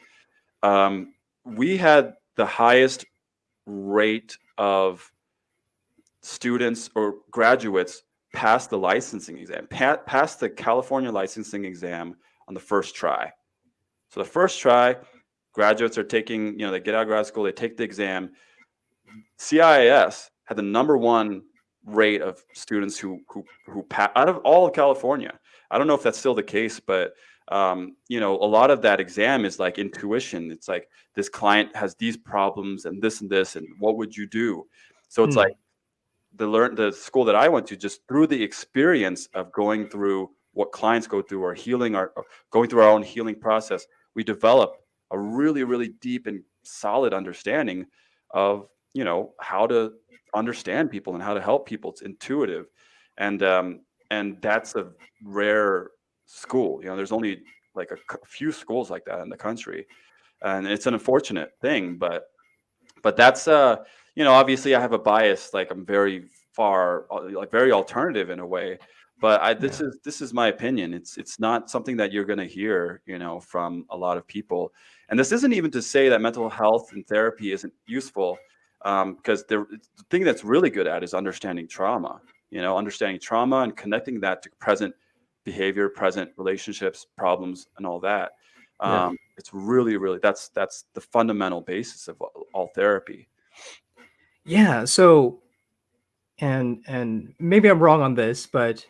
um, we had the highest rate of students or graduates pass the licensing exam, pa- pass the California licensing exam on the first try. So the first try, graduates are taking, you know, they get out of grad school, they take the exam. cis had the number one rate of students who who who pa- out of all of California. I don't know if that's still the case, but um, you know, a lot of that exam is like intuition. It's like this client has these problems and this and this, and what would you do? So it's Hmm. like the learn the school that I went to just through the experience of going through what clients go through or healing our or going through our own healing process, we develop a really really deep and solid understanding of you know how to understand people and how to help people. It's intuitive, and um, and that's a rare school. You know, there's only like a few schools like that in the country, and it's an unfortunate thing, but but that's uh you know obviously i have a bias like i'm very far uh, like very alternative in a way but i this Yeah. is this is my opinion it's it's not something that you're going to hear you know from a lot of people and this isn't even to say that mental health and therapy isn't useful because the, the thing that's really good at is understanding trauma you know understanding trauma and connecting that to present behavior present relationships problems and all that Yeah. um, it's really really that's that's the fundamental basis of all, all therapy Yeah. So, and and maybe I'm wrong on this, but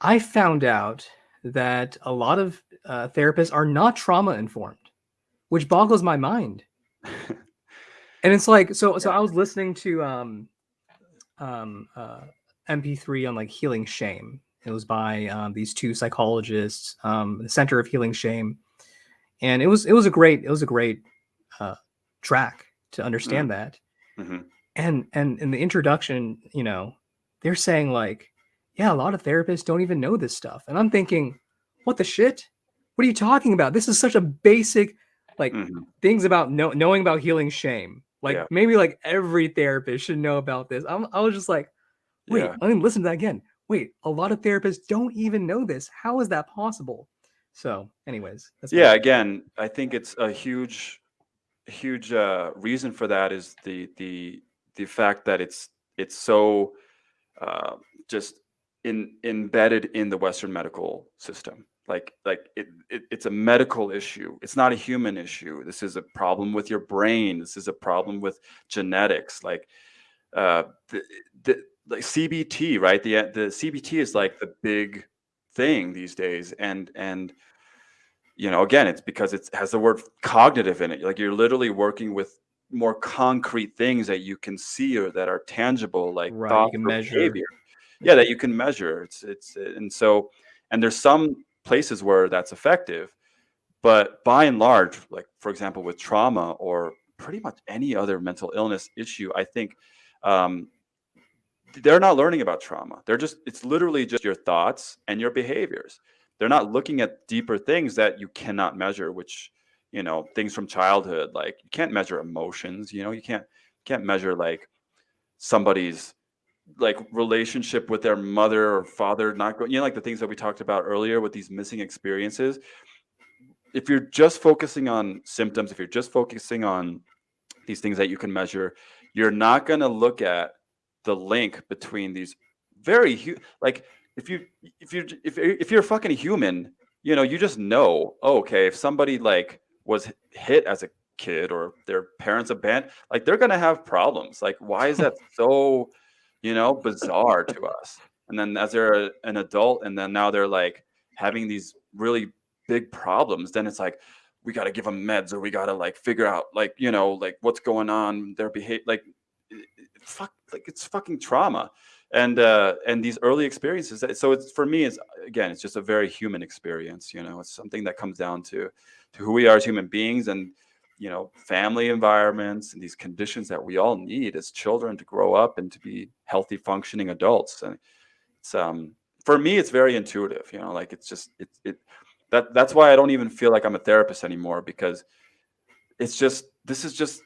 I found out that a lot of uh, therapists are not trauma informed, which boggles my mind. *laughs* And it's like, so so. I was listening to um um uh MP3 on like healing shame. It was by um, these two psychologists, um, the Center of Healing Shame, and it was it was a great it was a great uh, track to understand that. Mhm. And and in the introduction, you know, they're saying like, yeah, a lot of therapists don't even know this stuff. And I'm thinking, what the shit? What are you talking about? This is such a basic like Mhm. things about know, knowing about healing shame. Like Yeah. maybe like every therapist should know about this. I'm, I was just like, wait, Yeah. I mean, listen to that again. Wait, a lot of therapists don't even know this. How is that possible? So, anyways, my- Yeah, again, I think it's a huge, huge uh, reason for that is the the the fact that it's it's so uh, just in embedded in the Western medical system. Like like it, it it's a medical issue. It's not a human issue. This is a problem with your brain. This is a problem with genetics. Like uh, the, the like CBT, right? The the CBT is like the big thing these days, and and you know again it's because it has the word cognitive in it like you're literally working with more concrete things that you can see or that are tangible like Right, or measure. behavior yeah that you can measure it's it's and so and there's some places where that's effective but by and large like for example with trauma or pretty much any other mental illness issue i think um, they're not learning about trauma. They're just it's literally just your thoughts and your behaviors. They're not looking at deeper things that you cannot measure which you know things from childhood like you can't measure emotions you know you can't can't measure like somebody's like relationship with their mother or father not going you know like the things that we talked about earlier with these missing experiences. If you're just focusing on symptoms if you're just focusing on these things that you can measure you're not going to look at the link between these very like if you if you if you're- if you're a fucking human you know you just know oh, okay if somebody like was hit as a kid or their parents abandoned like they're going to have problems. Like why is that *laughs* so you know bizarre to us. And then as they're a- an adult and then now they're like having these really big problems then it's like we got to give them meds or we got to like figure out like you know like what's going on their behavior like fuck like it's fucking trauma. And uh and these early experiences so it's for me it's again it's just a very human experience you know it's something that comes down to to who we are as human beings and you know family environments and these conditions that we all need as children to grow up and to be healthy functioning adults. And it's um for me it's very intuitive you know like it's just it, it that that's why i don't even feel like i'm a therapist anymore because it's just this is just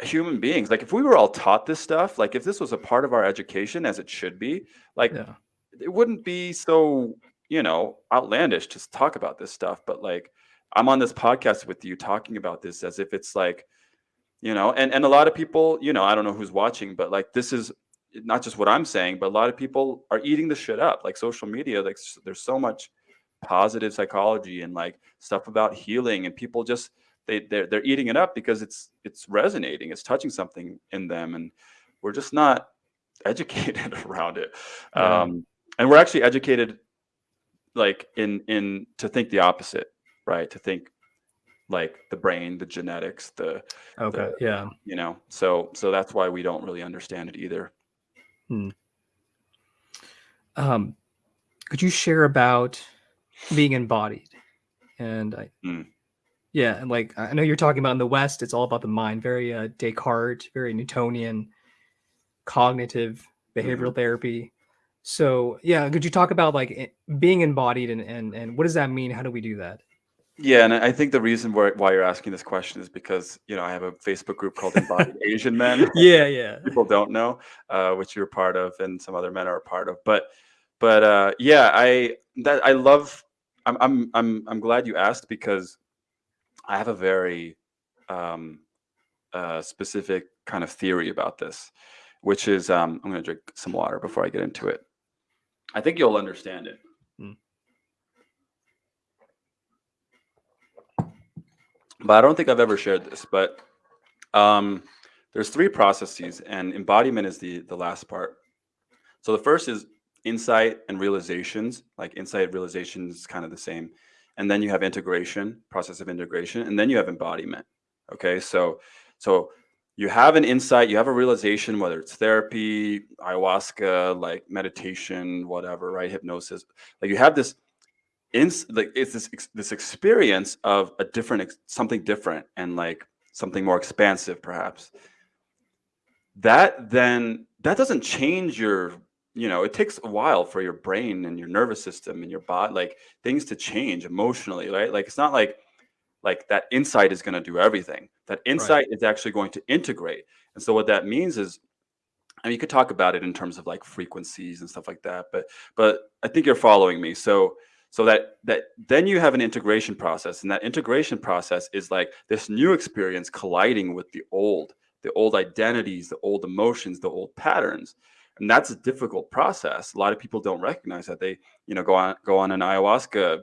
human beings. Like if we were all taught this stuff like if this was a part of our education as it should be like yeah. it wouldn't be so you know outlandish to talk about this stuff. But like i'm on this podcast with you talking about this as if it's like you know and and a lot of people you know i don't know who's watching but like this is not just what i'm saying but a lot of people are eating the shit up. Like social media like there's so much positive psychology and like stuff about healing and people just they they're, they're eating it up because it's it's resonating it's touching something in them and we're just not *laughs* educated around it. Yeah. um and we're actually educated like in in to think the opposite right to think like the brain the genetics the Okay. Yeah. you know so so that's why we don't really understand it either Um, could you share about being embodied? And I, Mm. yeah, and like I know you're talking about in the West, it's all about the mind, very uh, Descartes, very Newtonian, cognitive behavioral therapy. So yeah, could you talk about like being embodied and and and what does that mean? How do we do that? Yeah and i think the reason why, why you're asking this question is because you know i have a facebook group called embodied *laughs* asian men Yeah, yeah, people don't know, uh, which you're part of, and some other men are a part of. But, but uh, yeah, I that I love. I'm I'm I'm I'm glad you asked because I have a very um, uh, specific kind of theory about this, which is um, I'm going to drink some water before I get into it. I think you'll understand it. But I don't think I've ever shared this. But um, there's three processes and embodiment is the the last part. So the first is insight and realizations like insight realizations is kind of the same. And then you have integration process of integration and then you have embodiment okay? So so you have an insight you have a realization whether it's therapy ayahuasca like meditation whatever right? Hypnosis. Like you have this ins like it's this this experience of a different something different and like something more expansive perhaps that then that doesn't change your you know it takes a while for your brain and your nervous system and your body like things to change emotionally right like it's not like like that insight is going to do everything that insight right. is actually going to integrate and so what that means is I mean, you could talk about it in terms of like frequencies and stuff like that, but but I think you're following me. So so that that then you have an integration process, and that integration process is like this new experience colliding with the old, the old identities, the old emotions, the old patterns, and that's a difficult process. A lot of people don't recognize that they you know go on go on an ayahuasca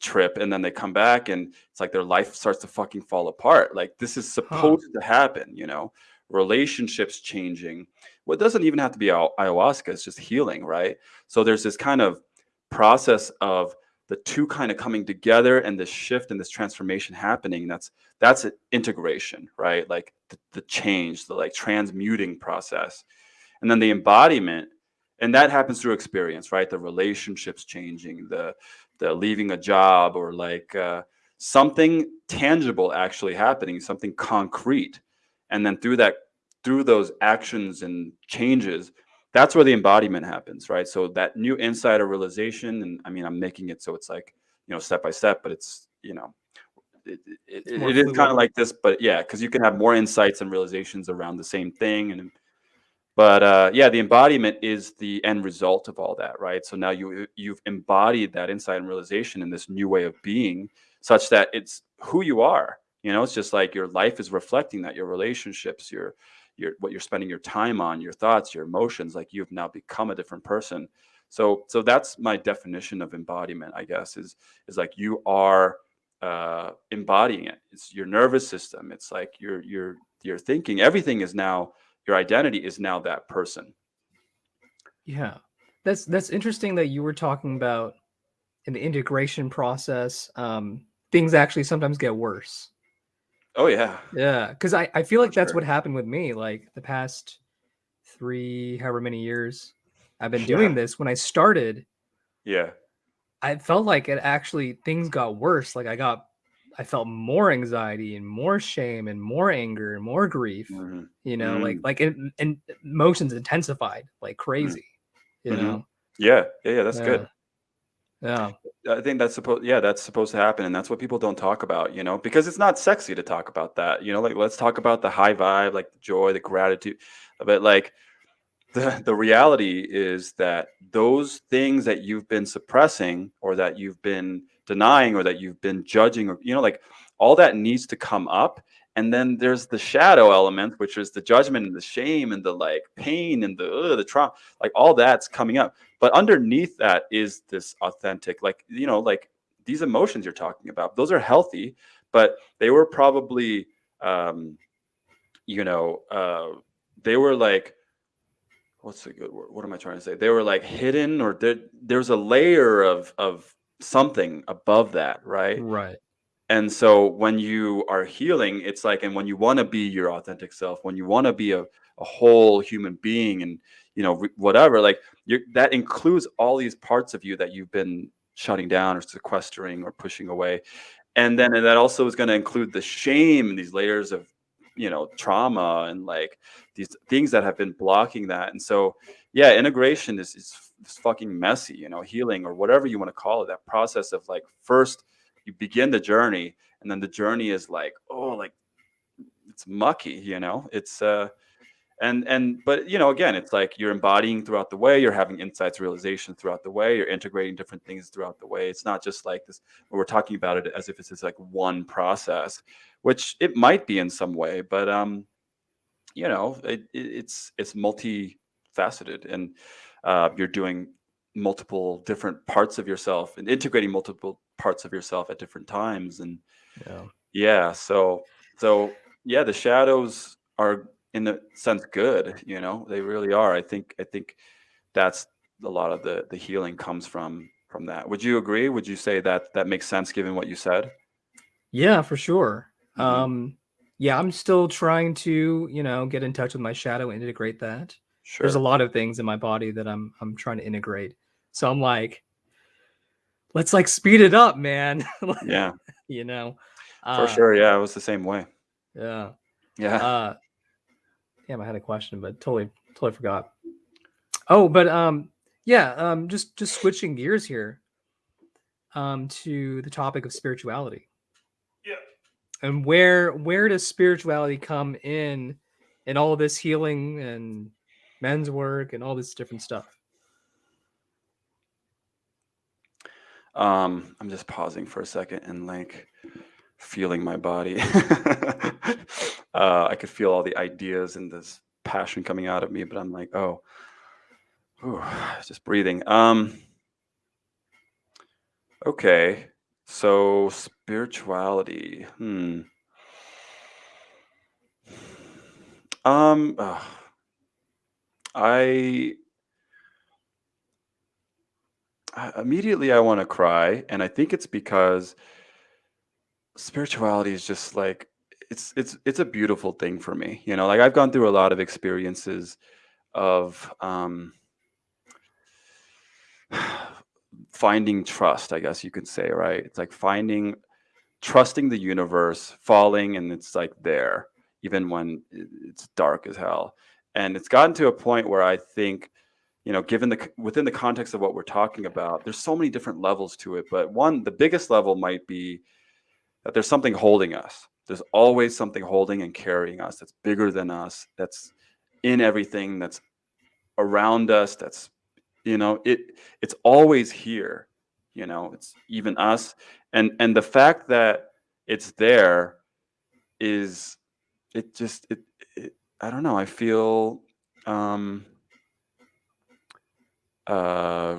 trip and then they come back and it's like their life starts to fucking fall apart. Like this is supposed huh. to happen, you know relationships changing. Well, doesn't even have to be ayahuasca, it's just healing, right? So there's this kind of process of the two kind of coming together and this shift and this transformation happening. That's that's integration, right? Like the, the change, the like transmuting process. And then the embodiment, and that happens through experience, right? The relationships changing, the the leaving a job or like uh, something tangible actually happening, something concrete and then through that through those actions and changes that's where the embodiment happens right? So that new insight or realization and i mean i'm making it so it's like you know step by step but it's you know it, it, it is kind of like this but yeah because you can have more insights and realizations around the same thing and but uh, yeah the embodiment is the end result of all that right? So now you you've embodied that insight and realization in this new way of being such that it's who you are you know, it's just like your life is reflecting that your relationships, your your what you're spending your time on, your thoughts, your emotions, like you've now become a different person. So so that's my definition of embodiment, I guess, is is like you are uh embodying it. It's your nervous system. It's like your your your thinking. Everything is now your identity is now that person. Yeah. That's that's interesting that you were talking about in the integration process. Um, things actually sometimes get worse Oh yeah. Yeah, because I, I feel like that's what happened with me. Like the past three, however many years I've been doing yeah. this. When I started, yeah, I felt like it actually things got worse. Like I got, I felt more anxiety and more shame and more anger and more grief. Mm-hmm. You know, mm-hmm. like like it, and emotions intensified like mm-hmm. crazy. Mm-hmm. You know. Yeah, yeah, yeah. That's yeah. good. Yeah. I think that's supposed yeah, that's supposed to happen and that's what people don't talk about, you know, because it's not sexy to talk about that. You know, like let's talk about the high vibe, like the joy, the gratitude. But like the the reality is that those things that you've been suppressing or that you've been denying or that you've been judging or you know like all that needs to come up and then there's the shadow element which is the judgment and the shame and the like pain and the the trauma like all that's coming up but underneath that is this authentic like you know like these emotions you're talking about those are healthy but they were probably um you know uh they were like what's a good word what am i trying to say? They were like hidden or there, there's a layer of of something above that right? Right. And so when you are healing, it's like, and when you want to be your authentic self, when you want to be a, a whole human being and, you know, whatever, like you that includes all these parts of you that you've been shutting down or sequestering or pushing away. And then and that also is going to include the shame, and these layers of, you know, trauma and like these things that have been blocking that. And so, yeah, integration is, is, is fucking messy, you know, healing or whatever you want to call it, that process of like first – you begin the journey and then the journey is like oh like it's mucky you know it's uh and and but you know again it's like you're embodying throughout the way you're having insights realization throughout the way you're integrating different things throughout the way. It's not just like this we're talking about it as if it's just like one process which it might be in some way but um you know it, it, it's it's multifaceted. And uh, you're doing multiple different parts of yourself and integrating multiple parts of yourself at different times. And yeah. yeah so so yeah the shadows are in the sense good you know they really are i think i think that's a lot of the the healing comes from from that would you agree would you say that that makes sense given what you said yeah for sure mm-hmm. um yeah i'm still trying to you know get in touch with my shadow and integrate that sure there's a lot of things in my body that i'm i'm trying to integrate so I'm like, let's like speed it up, man. *laughs* yeah. You know, for uh, sure. Yeah. It was the same way. Yeah. Yeah. Uh, damn, I had a question, but totally, totally forgot. Oh, but um, yeah, um, just just switching gears here, um, to the topic of spirituality. Yeah. And where where does spirituality come in in all of this healing and men's work and all this different stuff? Um, I'm just pausing for a second and like feeling my body. *laughs* uh, I could feel all the ideas and this passion coming out of me, but I'm like, oh, whew, just breathing. Um, okay, so spirituality. Hmm. Um, uh, I immediately I want to cry, and I think it's because spirituality is just like it's it's it's a beautiful thing for me. You know, like I've gone through a lot of experiences of um, *sighs* finding trust. I guess you could say, right? It's like finding trusting the universe, falling, and it's like there, even when it's dark as hell. And it's gotten to a point where I think you know, given the within the context of what we're talking about, there's so many different levels to it. But one, the biggest level might be that there's something holding us. There's always something holding and carrying us that's bigger than us, that's in everything, that's around us, that's you know, it it's always here. You know, it's even us. And and the fact that it's there is it just it, it I don't know, I feel um uh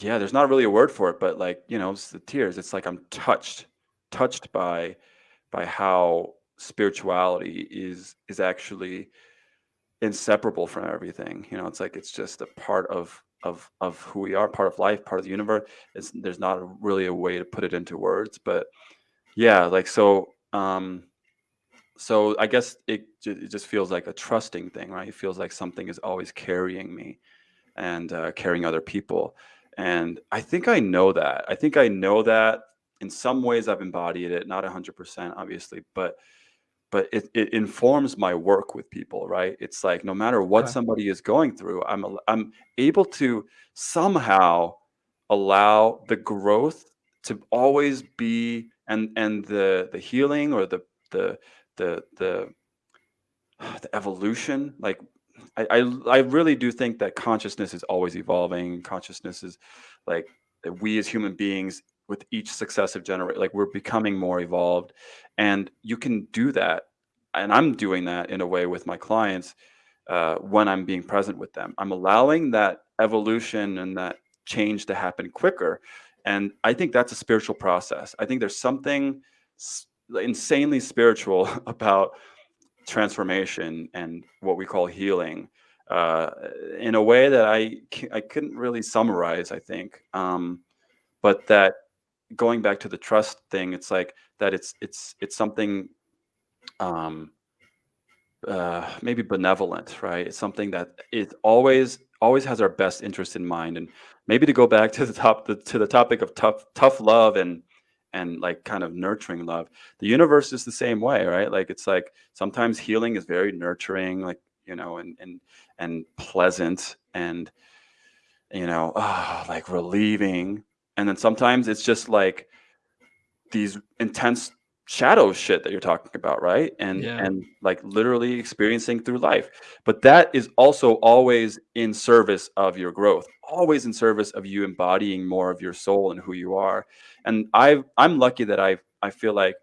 yeah there's not really a word for it but like you know it's the tears it's like i'm touched touched by by how spirituality is is actually inseparable from everything you know it's like it's just a part of of of who we are part of life part of the universe it's, there's not really a way to put it into words but yeah like so um so i guess it, it just feels like a trusting thing right it feels like something is always carrying me and uh, carrying other people. And I think I know that. I think I know that in some ways I've embodied it, not 100% obviously, but but it, it informs my work with people, right? It's like no matter what Okay. somebody is going through, I'm I'm able to somehow allow the growth to always be and and the the healing or the the the the the evolution like I, I I really do think that consciousness is always evolving. Consciousness is like that we as human beings with each successive generation, like we're becoming more evolved, and you can do that. And I'm doing that in a way with my clients uh, when I'm being present with them. I'm allowing that evolution and that change to happen quicker, and I think that's a spiritual process. I think there's something insanely spiritual *laughs* about transformation and what we call healing uh, in a way that I, I couldn't really summarize. I think, um, but that going back to the trust thing, it's like that. It's it's it's something um, uh, maybe benevolent, right? It's something that it always always has our best interest in mind, and maybe to go back to the top the, to the topic of tough tough love and and like kind of nurturing love. The universe is the same way, right? Like it's like sometimes healing is very nurturing, like you know, and and and pleasant, and you know, ah, like relieving, and then sometimes it's just like these intense shadow shit that you're talking about right? And Yeah. and like literally experiencing through life. But that is also always in service of your growth always in service of you embodying more of your soul and who you are. And i i'm lucky that i i feel like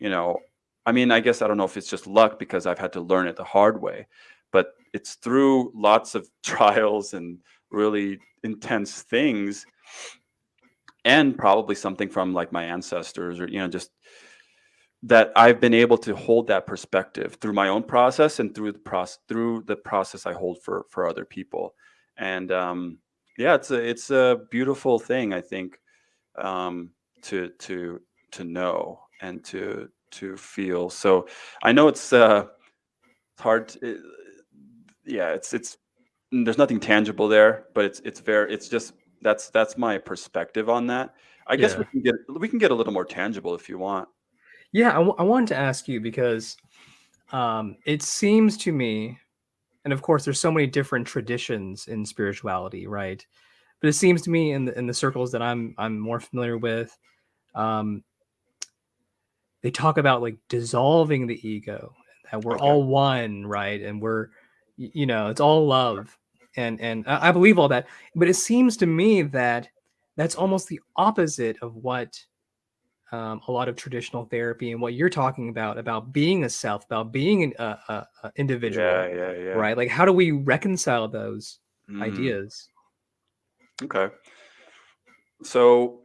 you know i mean i guess i don't know if it's just luck because i've had to learn it the hard way but it's through lots of *laughs* trials and really intense things and probably something from like my ancestors or you know just that I've been able to hold that perspective through my own process and through the process through the process I hold for for other people. And um, yeah, it's a it's a beautiful thing I think um, to to to know and to to feel. So I know it's uh, it's hard. To, it, yeah, it's it's there's nothing tangible there, but it's it's very it's just that's that's my perspective on that. I guess we can get we can get a little more tangible if you want. Yeah. I, I wanted to ask you because um, it seems to me, and of course, there's so many different traditions in spirituality, right? But it seems to me in the in the circles that I'm I'm more familiar with, um, they talk about like dissolving the ego, that we're Okay. all one, right? And we're, you know, it's all love, and and I believe all that. But it seems to me that that's almost the opposite of what um, a lot of traditional therapy and what you're talking about about being a self about being an uh, uh, uh, individual Yeah, yeah, yeah. right like how do we reconcile those Mm, ideas okay. So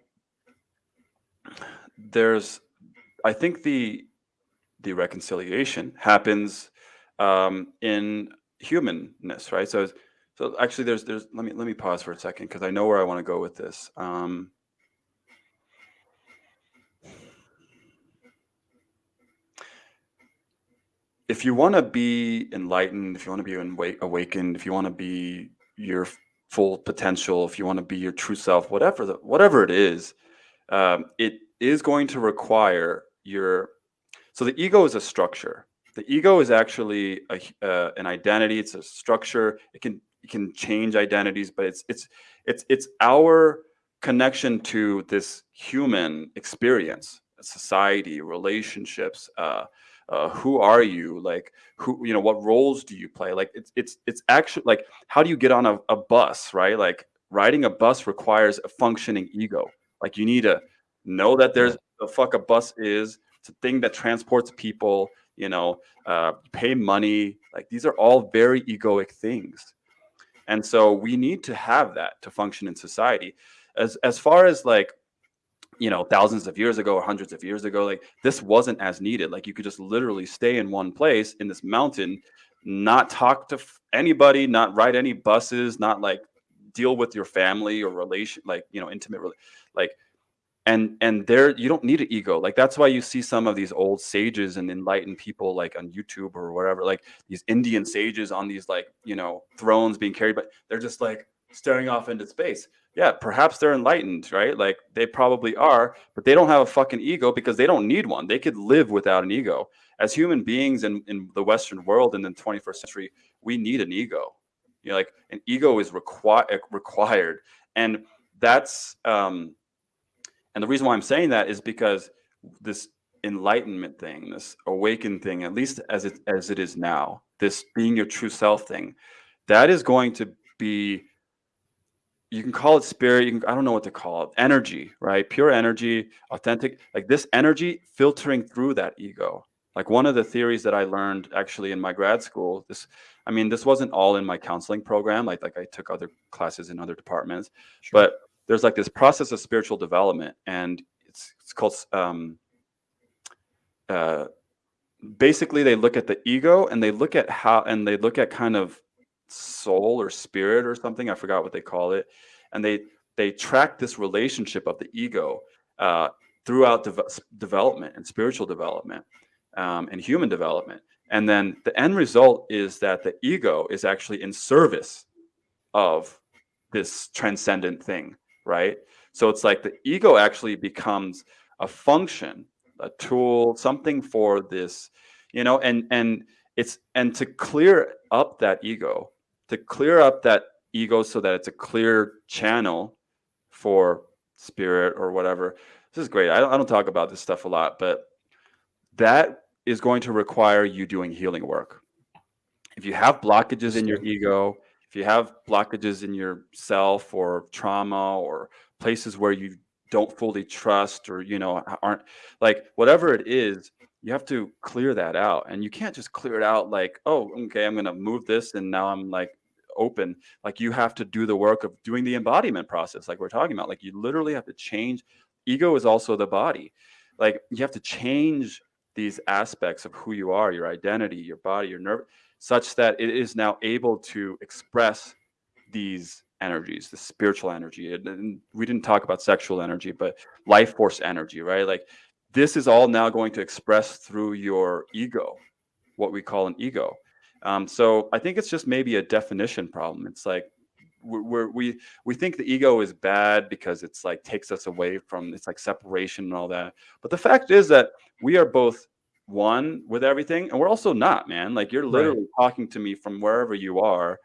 there's, I think the the reconciliation happens um, in humanness, right? So, so actually, there's there's let me let me pause for a second because I know where I want to go with this. Um, if you want to be enlightened, if you want to be awakened, if you want to be your full potential, if you want to be your true self, whatever the, whatever it is, um, it is going to require your. So the ego is a structure. The ego is actually a, uh, an identity. It's a structure. It can can change identities, but it's it's it's it's our connection to this human experience, society, relationships. Uh, uh, who are you? Like who you know what roles do you play? Like it's it's it's actually like how do you get on a, a bus right? Like riding a bus requires a functioning ego. Like you need to know that there's the fuck a bus is it's a thing that transports people you know uh, pay money. Like these are all very egoic things and so we need to have that to function in society. As as far as like you know thousands of years ago or hundreds of years ago like this wasn't as needed. Like you could just literally stay in one place in this mountain not talk to anybody not ride any buses not like deal with your family or relation like you know intimate like and and there you don't need an ego. Like that's why you see some of these old sages and enlightened people like on youtube or whatever like these indian sages on these like you know thrones being carried but they're just like staring off into space. Yeah perhaps they're enlightened right? Like they probably are but they don't have a fucking ego because they don't need one. They could live without an ego. As human beings in, in the western world in the 21st century we need an ego. You know like an ego is required required. And that's um and the reason why I'm saying that is because this enlightenment thing, this awakened thing, at least as it as it is now, this being your true self thing, that is going to be you can call it spirit, you can I don't know what to call it, energy, right? Pure energy, authentic, like this energy filtering through that ego. Like one of the theories that I learned actually in my grad school, this I mean, this wasn't all in my counseling program, like like I took other classes in other departments, Sure. but there's like this process of spiritual development and it's it's called um uh basically they look at the ego and they look at how and they look at kind of soul or spirit or something i forgot what they call it and they they track this relationship of the ego uh, throughout s- development and spiritual development um, and human development. And then the end result is that the ego is actually in service of this transcendent thing right? So it's like the ego actually becomes a function a tool something for this you know and and it's and to clear up that ego to clear up that ego so that it's a clear channel for spirit or whatever. This is great. I don't, I don't talk about this stuff a lot but that is going to require you doing healing work. If you have blockages in your ego if you have blockages in yourself or trauma or places where you don't fully trust or you know aren't like whatever it is you have to clear that out. And you can't just clear it out like oh okay i'm going to move this and now i'm like open. Like you have to do the work of doing the embodiment process like we're talking about. Like you literally have to change. Ego is also the body. Like you have to change these aspects of who you are your identity your body your nerve such that it is now able to express these energies the spiritual energy. And, we didn't talk about sexual energy but life force energy right? Like this is all now going to express through your ego what we call an ego. Um, so i think it's just maybe a definition problem. It's like we're, we we think the ego is bad because it's like takes us away from it's like separation and all that. But the fact is that we are both one with everything, and we're also not, man. Like you're Right. literally talking to me from wherever you are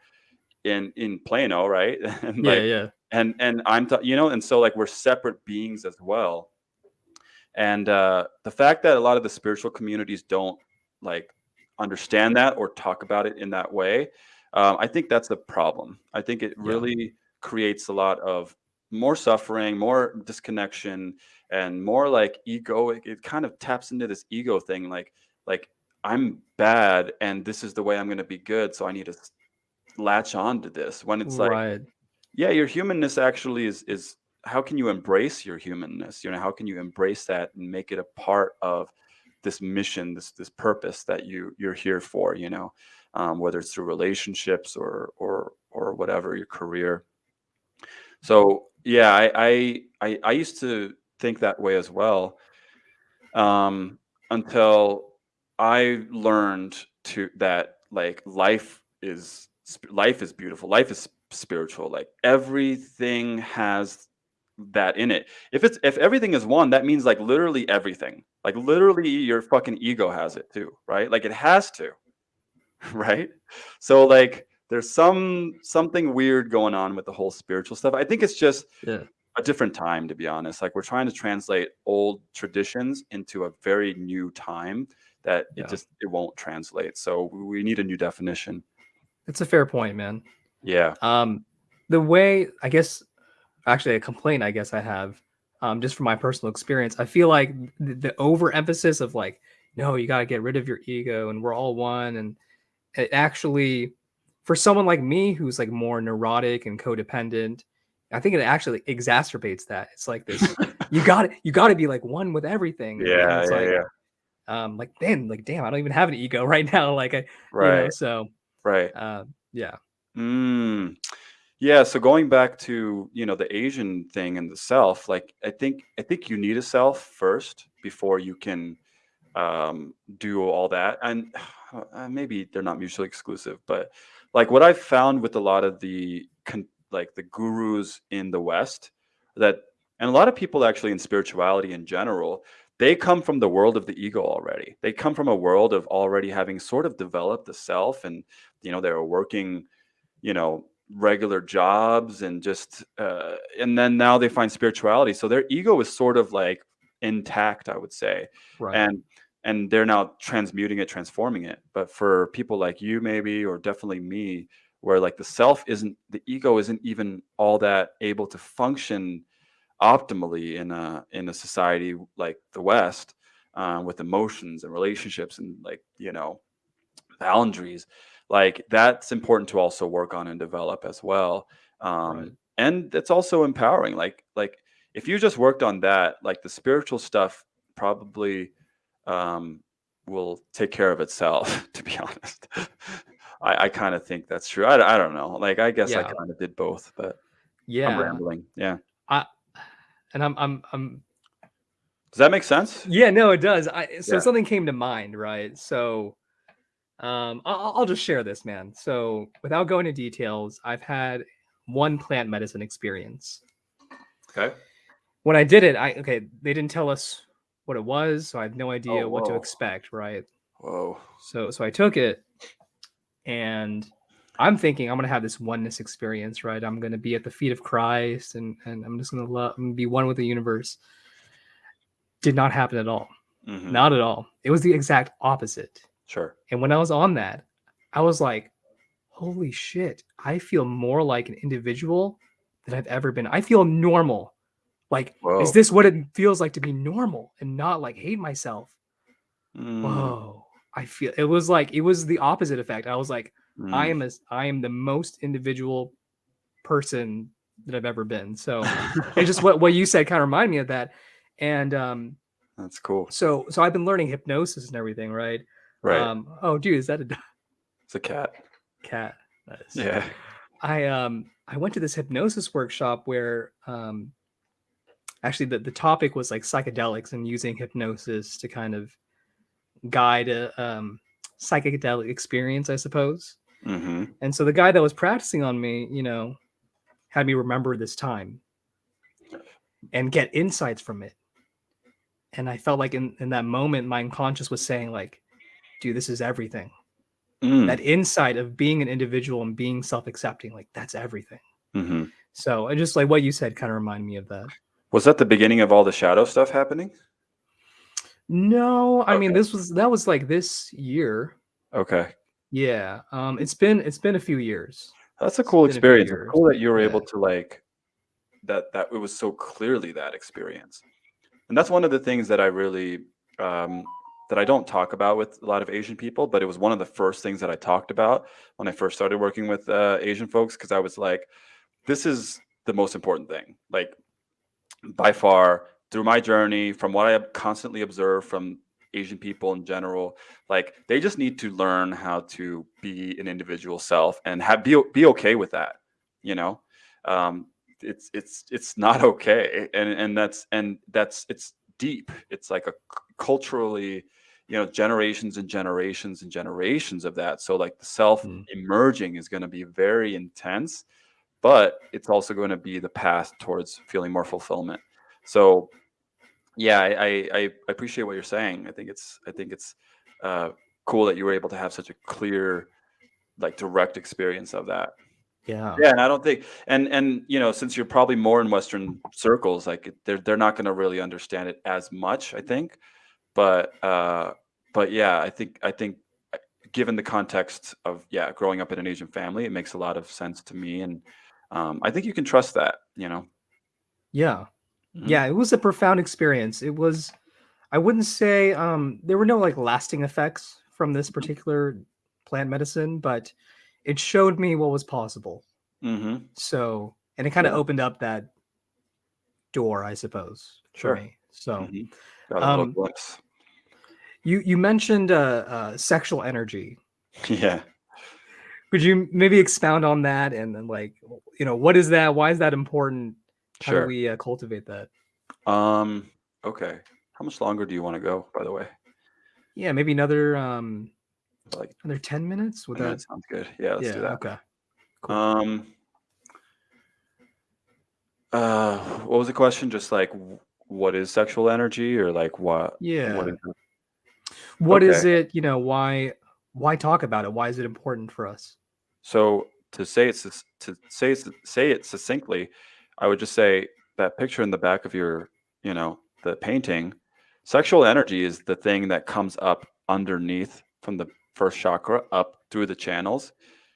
in in Plano, right? *laughs* and Yeah, like yeah. and and I'm you know, and so like we're separate beings as well. And uh, the fact that a lot of the spiritual communities don't like understand that or talk about it in that way, um, I think that's the problem. I think it Yeah. really creates a lot of more suffering, more disconnection, and more like ego. It, it kind of taps into this ego thing, like like I'm bad, and this is the way I'm going to be good, so I need to latch on to this. When it's like Right. yeah, your humanness actually is is how can you embrace your humanness? You know, how can you embrace that and make it a part of this mission, this this purpose that you you're here for? You know, um, whether it's through relationships or or or whatever your career. So yeah, I I I, I used to think that way as well um, until I learned to that like life is life is beautiful. Life is spiritual. Like everything has that in it. If it's if everything is one, that means like literally everything. Like literally your fucking ego has it too, right? Like it has to, *laughs* right? So like there's some something weird going on with the whole spiritual stuff. I think it's just Yeah. A different time to be honest like we're trying to translate old traditions into a very new time that it Yeah. just it won't translate so we need a new definition It's a fair point, man. yeah Um, the way I guess, actually, a complaint I guess I have, um, just from my personal experience, I feel like the, the overemphasis of like, no, you got to get rid of your ego, and we're all one, and it actually, for someone like me who's like more neurotic and codependent, I think it actually exacerbates that. It's like this, *laughs* you got to you got to be like one with everything. yeah yeah, like, yeah. um, like then, like damn, I don't even have an ego *laughs* right now. Like I, you know, right so, right uh, yeah, mm. yeah so going back to you know the asian thing and the self like i think i think you need a self first before you can um, do all that and *sighs* uh, maybe they're not mutually exclusive but like what i've found with a lot of the con- like the gurus in the west that and a lot of people actually in spirituality in general they come from the world of the ego already. They come from a world of already having sort of developed the self and you know they're working you know regular jobs and just uh, and then now they find spirituality. So their ego is sort of like intact i would say. Right, and and they're now transmuting it transforming it. But for people like you maybe or definitely me where like the self isn't the ego isn't even all that able to function optimally in a in a society like the west um, with emotions and relationships and like you know boundaries like that's important to also work on and develop as well um, Right. and it's also empowering like like if you just worked on that like the spiritual stuff probably um, will take care of itself *laughs* to be honest *laughs* i, I kind of think that's true I, I don't know like i guess i kind of did both but yeah, i'm yeah. rambling yeah and I'm I'm I'm does that make sense yeah, no, it does. I so Yeah. something came to mind, right? So um I'll, I'll just share this, man. So without going into details, I've had one plant medicine experience. okay When I did it, I okay, they didn't tell us what it was, so I have no idea Oh, what to expect, right? whoa So so I took it and I'm thinking I'm gonna have this oneness experience, right? I'm gonna be at the feet of Christ and and I'm just gonna love I'm be one with the universe. Did not happen at all. Mhm. Not at all. It was the exact opposite. sure And when I was on that, I was like, holy shit, I feel more like an individual than I've ever been. I feel normal. Like, Whoa. is this what it feels like to be normal and not like hate myself? Mm, Whoa. I feel it was like it was the opposite effect. I was like, I mm. am as I am the most individual person that I've ever been. So it's just *laughs* what, what you said kind of reminded me of that. And um that's cool so so I've been learning hypnosis and everything, right? right Um, oh, dude, is that a *laughs* it's a cat cat? Nice. yeah I um I went to this hypnosis workshop where um actually the, the topic was like psychedelics and using hypnosis to kind of guide a um psychedelic experience, I suppose. hmm And so the guy that was practicing on me, you know, had me remember this time and get insights from it. and I felt like in in that moment, my unconscious was saying like, "Dude, this is everything." Mm. That insight of being an individual and being self-accepting, like that's everything. hmm So, and just like what you said, kind of reminded me of that. Was that the beginning of all the shadow stuff happening? No, I mean this was that was like this year. Okay. Yeah. Um it's been it's been a few years. That's a cool a experience. Years. cool that you were Yeah. able to like that that it was so clearly that experience. And that's one of the things that I really um that I don't talk about with a lot of Asian people, but it was one of the first things that I talked about when I first started working with uh, Asian folks because I was like, this is the most important thing. Like by far through my journey, from what I have constantly observed from Asian people in general, like they just need to learn how to be an individual self and have be be okay with that. You know, um, it's it's it's not *laughs* okay, and and that's and that's it's deep. It's like a culturally, you know, generations and generations and generations of that. So like the self Mm. emerging is going to be very intense, but it's also going to be the path towards feeling more fulfillment. So yeah, I, I I appreciate what you're saying. I think it's I think it's uh, cool that you were able to have such a clear, like direct experience of that. Yeah. Yeah, and I don't think and and you know since you're probably more in Western circles, like they're they're not going to really understand it as much. I think, but uh, but yeah, I think I think uh, given the context of yeah growing up in an Asian family, it makes a lot of sense to me, and um, I think you can trust that. You know. Yeah. Mhm. Yeah, it was a profound experience. It was I wouldn't say um there were no like lasting effects from this particular plant medicine, but it showed me what was possible. Mm-hmm. So, and it kind of Yeah. opened up that door, I suppose, Sure. for me. So, a little um, you you mentioned uh, uh sexual energy. *laughs* Yeah. Could you maybe expound on that and then like you know what is that? Why is that important? How Sure. do we uh, cultivate that? Um. Okay. How much longer do you want to go? By the way, Yeah, maybe another um like another 10 minutes would that sounds good. Yeah, let's Yeah, do that. okay. Cool. Um. Uh, what was the question? Just like, what is sexual energy, or like what? Yeah. What is it? What is okay. it, you know, why why talk about it? Why is it important for us? So to say it sus- to say it, say it succinctly, I would just say that picture in the back of your, you know, the painting. Sexual energy is the thing that comes up underneath from the first chakra up through the channels.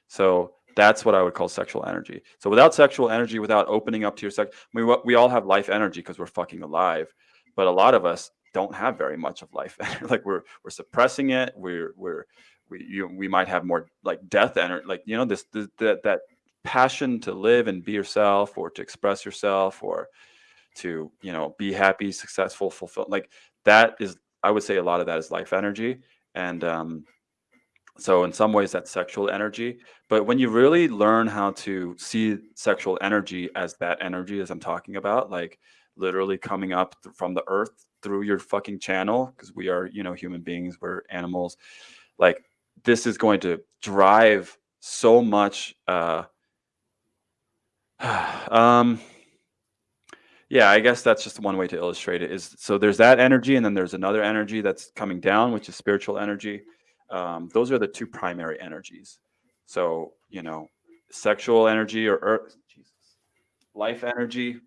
So that's what I would call sexual energy. So without sexual energy, without opening up to your sex, what- we all have life energy because we're fucking alive, but a lot of us don't have very much of life. *laughs* like we're we're suppressing it. We're we're we you, we might have more like death energy, like you know this, this that that passion to live and be yourself, or to express yourself, or to you know be happy, successful, fulfilled. Like that is, I would say, a lot of that is life energy, and um, so in some ways that's sexual energy. But when you really learn how to see sexual energy as that energy, as I'm talking about, like literally coming up th- from the earth through your fucking channel, because we are, you know, human beings, we're animals. Like this is going to drive so much. Uh, *sighs* um, yeah, I guess that's just one way to illustrate it. Is so there's that energy, and then there's another energy that's coming down, which is spiritual energy. Um, those are the two primary energies. So you know, sexual energy or earth, Jesus, life energy,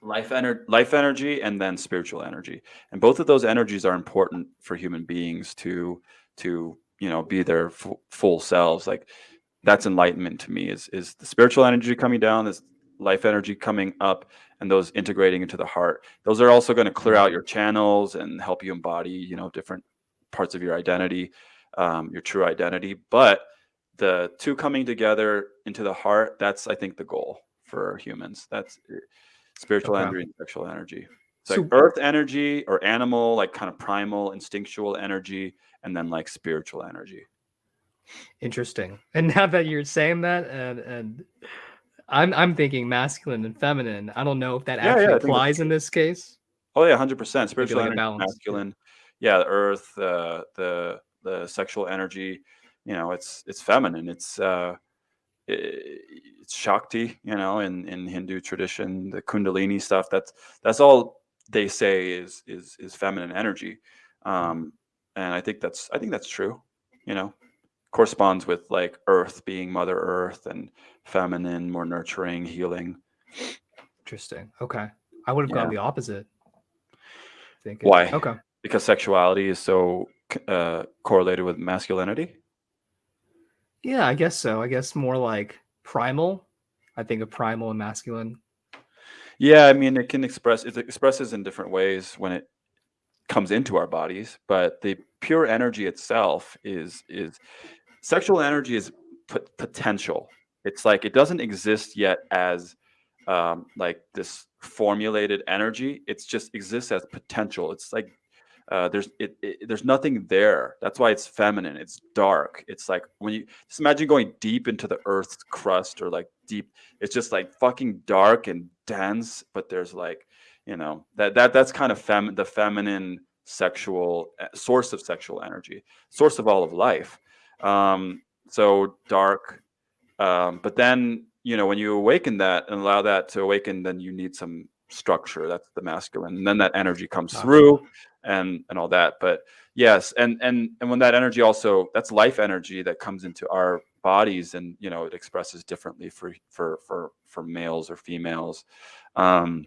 life ener- life energy, and then spiritual energy. And both of those energies are important for human beings to to you know be their full selves. Like that's enlightenment to me. Is is the spiritual energy coming down? This life energy coming up and those integrating into the heart those are also going to clear out your channels and help you embody you know different parts of your identity um, your true identity but the two coming together into the heart that's i think the goal for humans that's uh, spiritual Okay. energy and sexual energy it's like So earth energy or animal like kind of primal instinctual energy and then like spiritual energy interesting. *laughs* And now that you're saying that and and I'm I'm thinking masculine and feminine. I don't know if that Yeah, yeah, actually that's applies in this case. Oh yeah, hundred percent. Spiritual like energy, masculine. Yeah, the earth, uh, the the sexual energy. You know, it's it's feminine. It's uh, it's Shakti. You know, in in Hindu tradition, the Kundalini stuff. That's that's all they say is is is feminine energy um and i think that's i think that's true you know corresponds with like earth being mother earth and feminine more nurturing healing Interesting. Okay. I would have Yeah. gone the opposite. Thinking. Why? Okay. because sexuality is so uh, correlated with masculinity Yeah, I guess so. I guess more like primal. I think of primal and masculine. yeah i mean it can express it expresses in different ways when it comes into our bodies but the pure energy itself is is sexual energy is potential. It's like it doesn't exist yet as um, like this formulated energy. It's just exists as potential. It's like uh, there's it, it there's nothing there. That's why it's feminine. It's dark. It's like when you just imagine going deep into the earth's crust or like deep it's just like fucking dark and dense but there's like you know that that that's kind of fem the feminine sexual uh, source of sexual energy source of all of life. Um so dark um but then you know when you awaken that and allow that to awaken then you need some structure. That's the masculine and then that energy comes Gotcha. through and and all that. But yes and and and when that energy also that's life energy that comes into our bodies and you know it expresses differently for for for for males or females. Um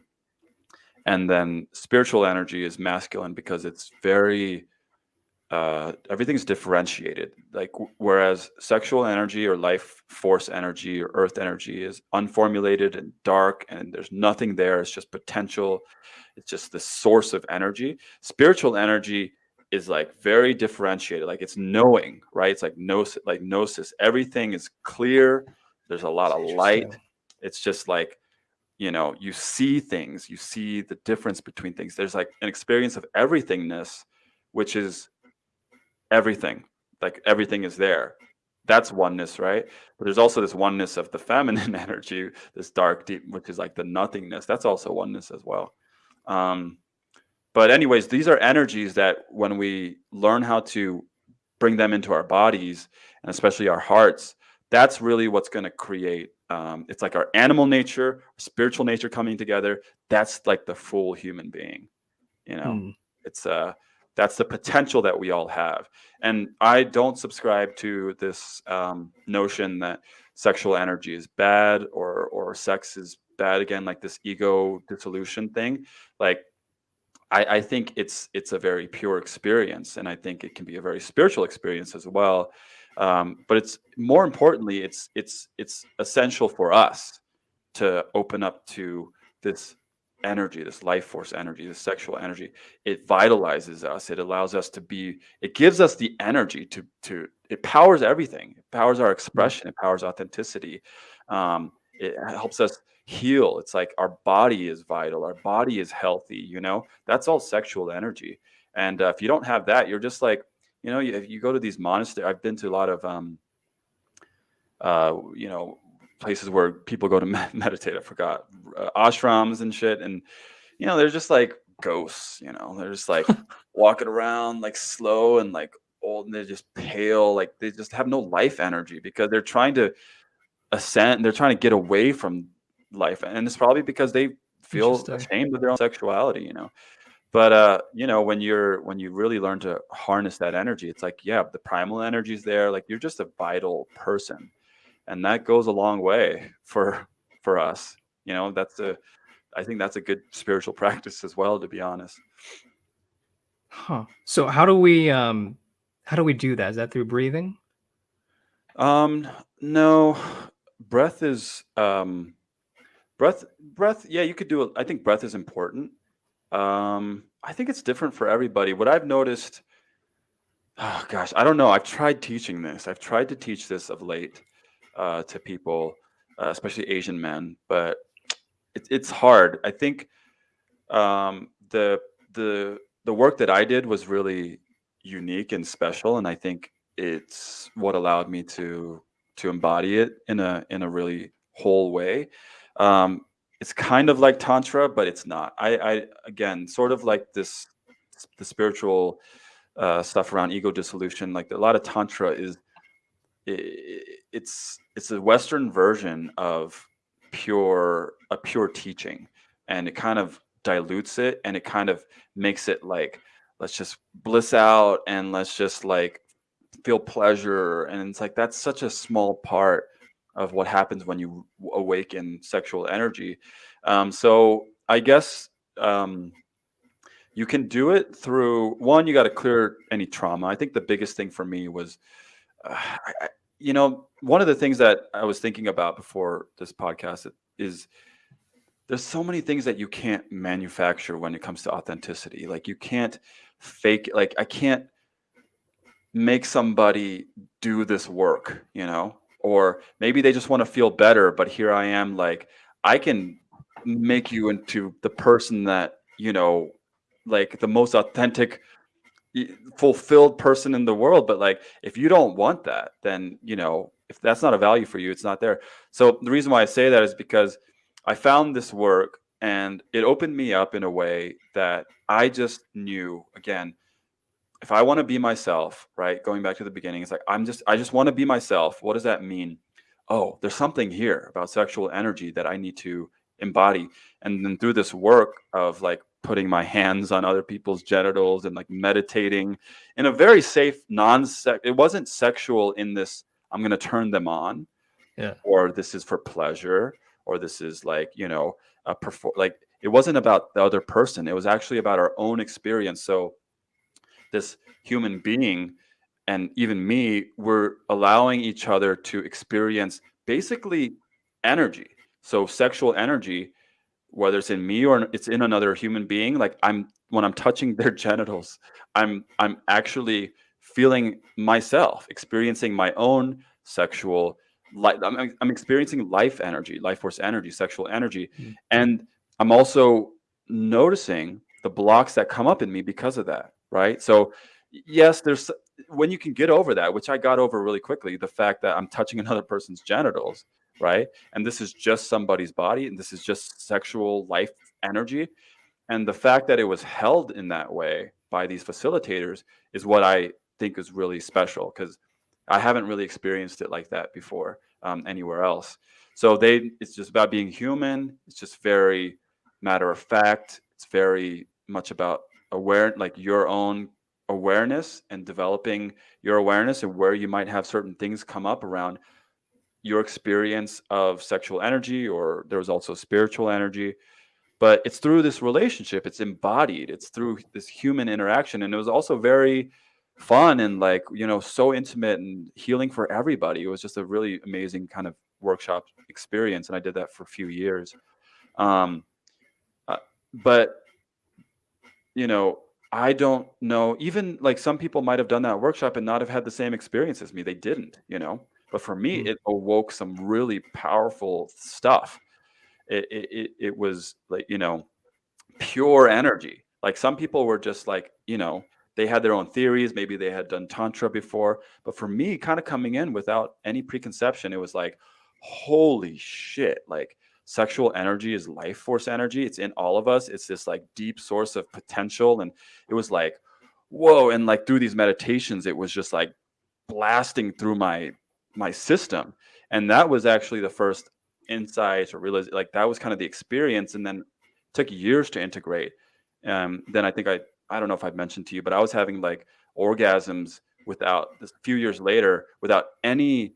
and then spiritual energy is masculine because it's very uh everything's differentiated. Like whereas sexual energy or life force energy or earth energy is unformulated and dark and there's nothing there it's just potential it's just the source of energy. Spiritual energy is like very differentiated. Like it's knowing right? It's like gnosis like gnosis. Everything is clear. There's a lot of light. It's just like you know you see things you see the difference between things. There's like an experience of everythingness which is everything like everything is there. That's oneness right? But there's also this oneness of the feminine *laughs* energy this dark deep which is like the nothingness. That's also oneness as well. Um but anyways these are energies that when we learn how to bring them into our bodies and especially our hearts that's really what's going to create um, it's like our animal nature spiritual nature coming together. That's like the full human being you know? Hmm. it's uh that's the potential that we all have. And i don't subscribe to this um, notion that sexual energy is bad or or sex is bad again like this ego dissolution thing. Like I, I think it's it's a very pure experience and i think it can be a very spiritual experience as well um, but it's more importantly it's it's it's essential for us to open up to this energy this life force energy this sexual energy. It vitalizes us. It allows us to be it gives us the energy to to it powers everything. It powers our expression. It powers authenticity. Um, it helps us heal. It's like our body is vital. Our body is healthy you know? That's all sexual energy. And uh, if you don't have that you're just like you know you, if you go to these monasteries i've been to a lot of um uh you know places where people go to *laughs* med- meditate i forgot uh, ashrams and shit and you know they're just like ghosts you know they're just like *laughs* walking around like slow and like old and they're just pale like they just have no life energy because they're trying to ascend they're trying to get away from life and it's probably because they feel ashamed of their own sexuality you know but uh you know when you're when you really learn to harness that energy it's like yeah the primal energy is there like you're just a vital person and that goes a long way for for us you know that's a i think that's a good spiritual *laughs* practice as well to be honest Huh. So how do we um how do we do that? Is that through breathing? um no breath is um breath breath yeah you could do it i think breath is important um i think it's different for everybody. What i've noticed oh gosh i don't know. I've tried teaching this. I've tried to teach this of late uh to people uh, especially asian men but it, it's hard. I think um the the the work that i did was really unique and special and i think it's what allowed me to to embody it in a in a really whole way. Um it's kind of like tantra but it's not. I i again sort of like this the spiritual uh stuff around ego dissolution like a lot of tantra is i- it's it's a western version of pure a pure teaching and it kind of dilutes it and it kind of makes it like let's just bliss out and let's just like feel pleasure and it's like that's such a small part of what happens when you awaken sexual energy. Um, so i guess um, you can do it through one you got to clear any trauma. I think the biggest thing for me was uh, I, you know one of the things that i was thinking about before this podcast is there's so many things that you can't manufacture when it comes to authenticity. Like you can't fake like i can't make somebody do this work you know or maybe they just want to feel better but here i am like i can make you into the person that you know like the most authentic fulfilled person in the world but like if you don't want that then you know if that's not a value for you it's not there. So the reason why i say that is because i found this work and it opened me up in a way that i just knew again if i want to be myself right going back to the beginning it's like i'm just i just want to be myself what does that mean? Oh there's something here about sexual energy that i need to embody. And then through this work of like putting my hands on other people's genitals and like meditating in a very safe non sex, it wasn't sexual in this i'm going to turn them on yeah. or this is for pleasure or this is like you know a perform like it wasn't about the other person it was actually about our own experience. So this human being and even me we're allowing each other to experience basically energy. So sexual energy whether it's in me or it's in another human being like i'm when i'm touching *laughs* their genitals i'm i'm actually feeling myself experiencing my own sexual life I'm, I'm experiencing life energy life force energy sexual energy. Mm-hmm. and i'm also noticing the blocks that come up in me because of that right so yes there's when you can get over that which i got over really quickly the fact that i'm touching *laughs* another person's genitals right? And this is just somebody's body, and this is just sexual life energy. And the fact that it was held in that way by these facilitators is what I think is really special because I haven't really experienced it like that before um, anywhere else. So they, it's just about being human. It's just very matter of fact. It's very much about aware, like your own awareness and developing your awareness and where you might have certain things come up around your experience of sexual energy or there was also spiritual energy. But it's through this relationship it's embodied it's through this human interaction. And it was also very fun and like you know so intimate and healing for everybody. It was just a really amazing kind of workshop experience and i did that for a few years. Um uh, but you know i don't know even like some people might have done that workshop and not have had the same experience as me they didn't you know but for me, mm. it awoke some really powerful stuff. It, it, it was like, you know, pure energy. Like some people were just like, you know, they had their own theories. Maybe they had done Tantra before. But for me, kind of coming in without any preconception, it was like, holy shit. Like sexual energy is life force energy. It's in all of us. It's this like deep source of potential. And it was like, whoa. And like through these meditations, it was just like blasting through my my system and that was actually the first insight or realize like that was kind of the experience and then took years to integrate um then i think i i don't know if i've mentioned to you but i was having like orgasms without a few years later without any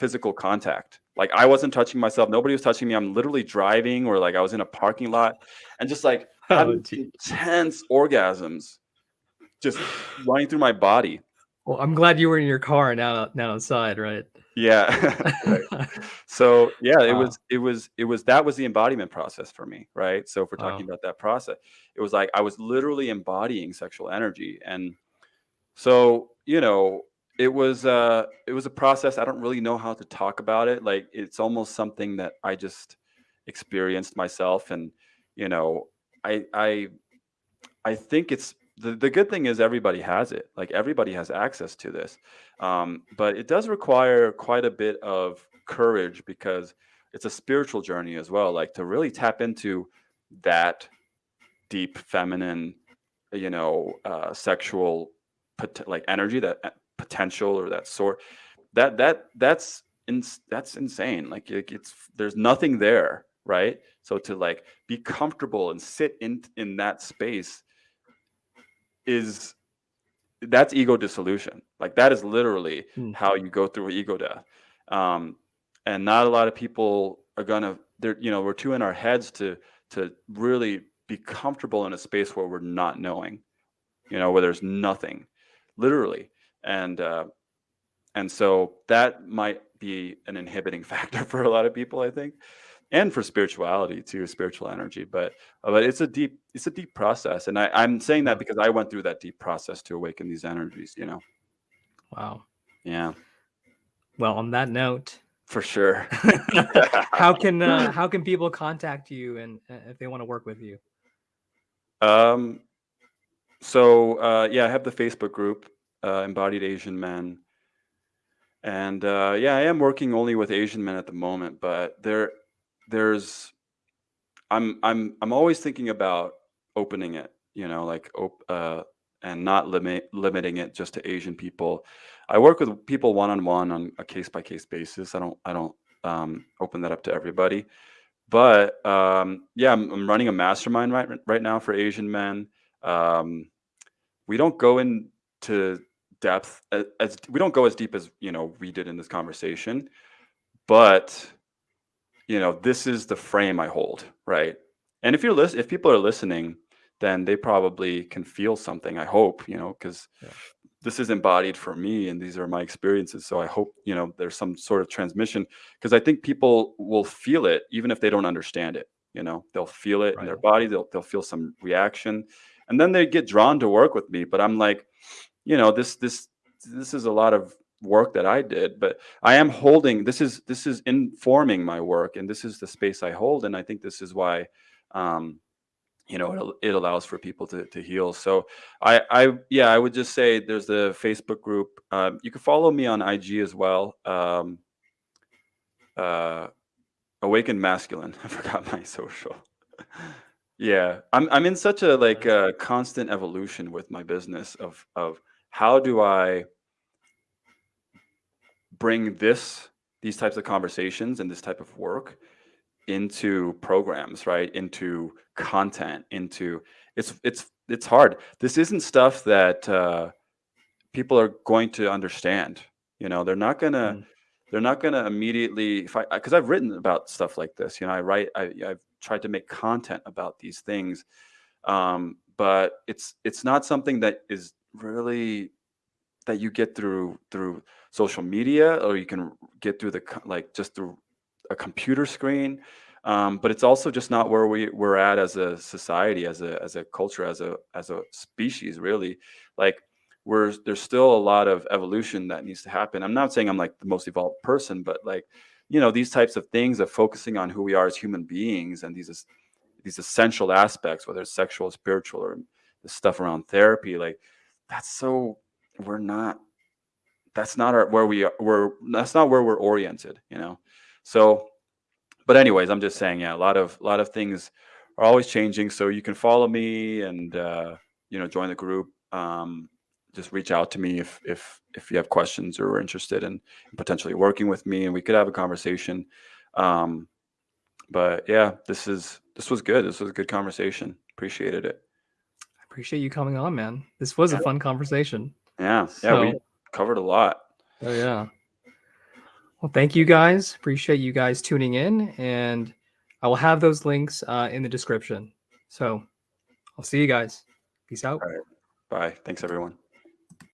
physical contact like i wasn't touching myself nobody was touching me i'm literally driving or like i was in a parking lot and just like *laughs* oh, intense orgasms just running through my body well, I'm glad you were in your car and not not outside, right? Yeah. *laughs* right. *laughs* So yeah, it wow. was it was it was that was the embodiment process for me, right? So if we're talking wow. about that process, it was like I was literally embodying sexual energy, and so you know, it was uh it was a process. I don't really know how to talk about it. Like it's almost something that I just experienced myself, and you know, I I I think it's the, the good thing is everybody has it like everybody has access to this um, but it does require quite a bit of courage because it's a spiritual journey as well like to really tap into that deep feminine you know uh, sexual like energy that potential or that sort that that that's in, that's insane like it, it's there's nothing there right? So to like be comfortable and sit in in that space is that's ego dissolution. Like that is literally Mm. how you go through ego death. Um, and not a lot of people are gonna they're you know we're too in our heads to to really be comfortable in a space where we're not knowing you know where there's nothing literally and uh and so that might be an inhibiting *laughs* factor for a lot of people i think. And for spirituality too spiritual energy but but it's a deep it's a deep process. And I, i'm saying that because i went through that deep process to awaken these energies you know? Wow. yeah. Well, on that note, for sure. *laughs* How can uh, *laughs* how can people contact you and uh, if they want to work with you? Um, so uh, yeah, I have the Facebook group, uh, Embodied Asian Men, and uh, yeah, I am working only with Asian men at the moment. But there, there's, I'm I'm I'm always thinking about opening it, you know, like op- uh, and not limit limiting it just to Asian people. I work with people one on one on a case by case basis. I don't I don't um, open that up to everybody. But um, yeah, I'm, I'm running a mastermind right right now for Asian men. Um, we don't go into depth as, as we don't go as deep as you know we did in this conversation, but you know this is the frame I hold, right? And if you're lis- if people are listening, then they probably can feel something. I hope you know because Yeah. this is embodied for me and these are my experiences so i hope you know there's some sort of transmission because i think people will feel it even if they don't understand it you know they'll feel it in their body they'll, they'll feel some reaction and then they get drawn to work with me but i'm like you know this this this is a lot of work that i did but i am holding this is this is informing my work and this is the space i hold and i think this is why um you know it, it allows for people to, to heal so I, I, yeah, I would just say there's the Facebook group. Um, you can follow me on IG as well. Um, uh, Awakened Masculine. *laughs* I forgot my social. *laughs* yeah, I'm I'm in such a like uh, constant evolution with my business of of how do I bring this these types of conversations and this type of work into programs right? Into content into it's it's it's hard. This isn't stuff that uh people are going to understand you know? They're not gonna Mm. they're not gonna immediately if i because i've written about stuff like this you know? I write I, i've tried to make content about these things um but it's it's not something that is really that you get through through social media or you can get through the like just through a computer screen um, but it's also just not where we we're at as a society as a as a culture as a as a species really. Like we're there's still a lot of evolution that needs to happen. I'm not saying i'm like the most evolved person but like you know these types of things of focusing on who we are as human beings and these these essential aspects whether it's sexual spiritual or the stuff around therapy like that's so we're not that's not our where we are we're that's not where we're oriented you know? So but anyways i'm just saying yeah a lot of a lot of things are always changing so you can follow me and uh you know join the group. Um just reach out to me if if if you have questions or are interested in potentially working with me and we could have a conversation. Um but yeah this is this was good. This was a good conversation. Appreciated it appreciate you coming on, man. This was a fun conversation. yeah yeah we covered a lot Oh yeah. Well, thank you guys. Appreciate you guys tuning in, and I will have those links uh, in the description. So I'll see you guys. Peace out. bye thanks everyone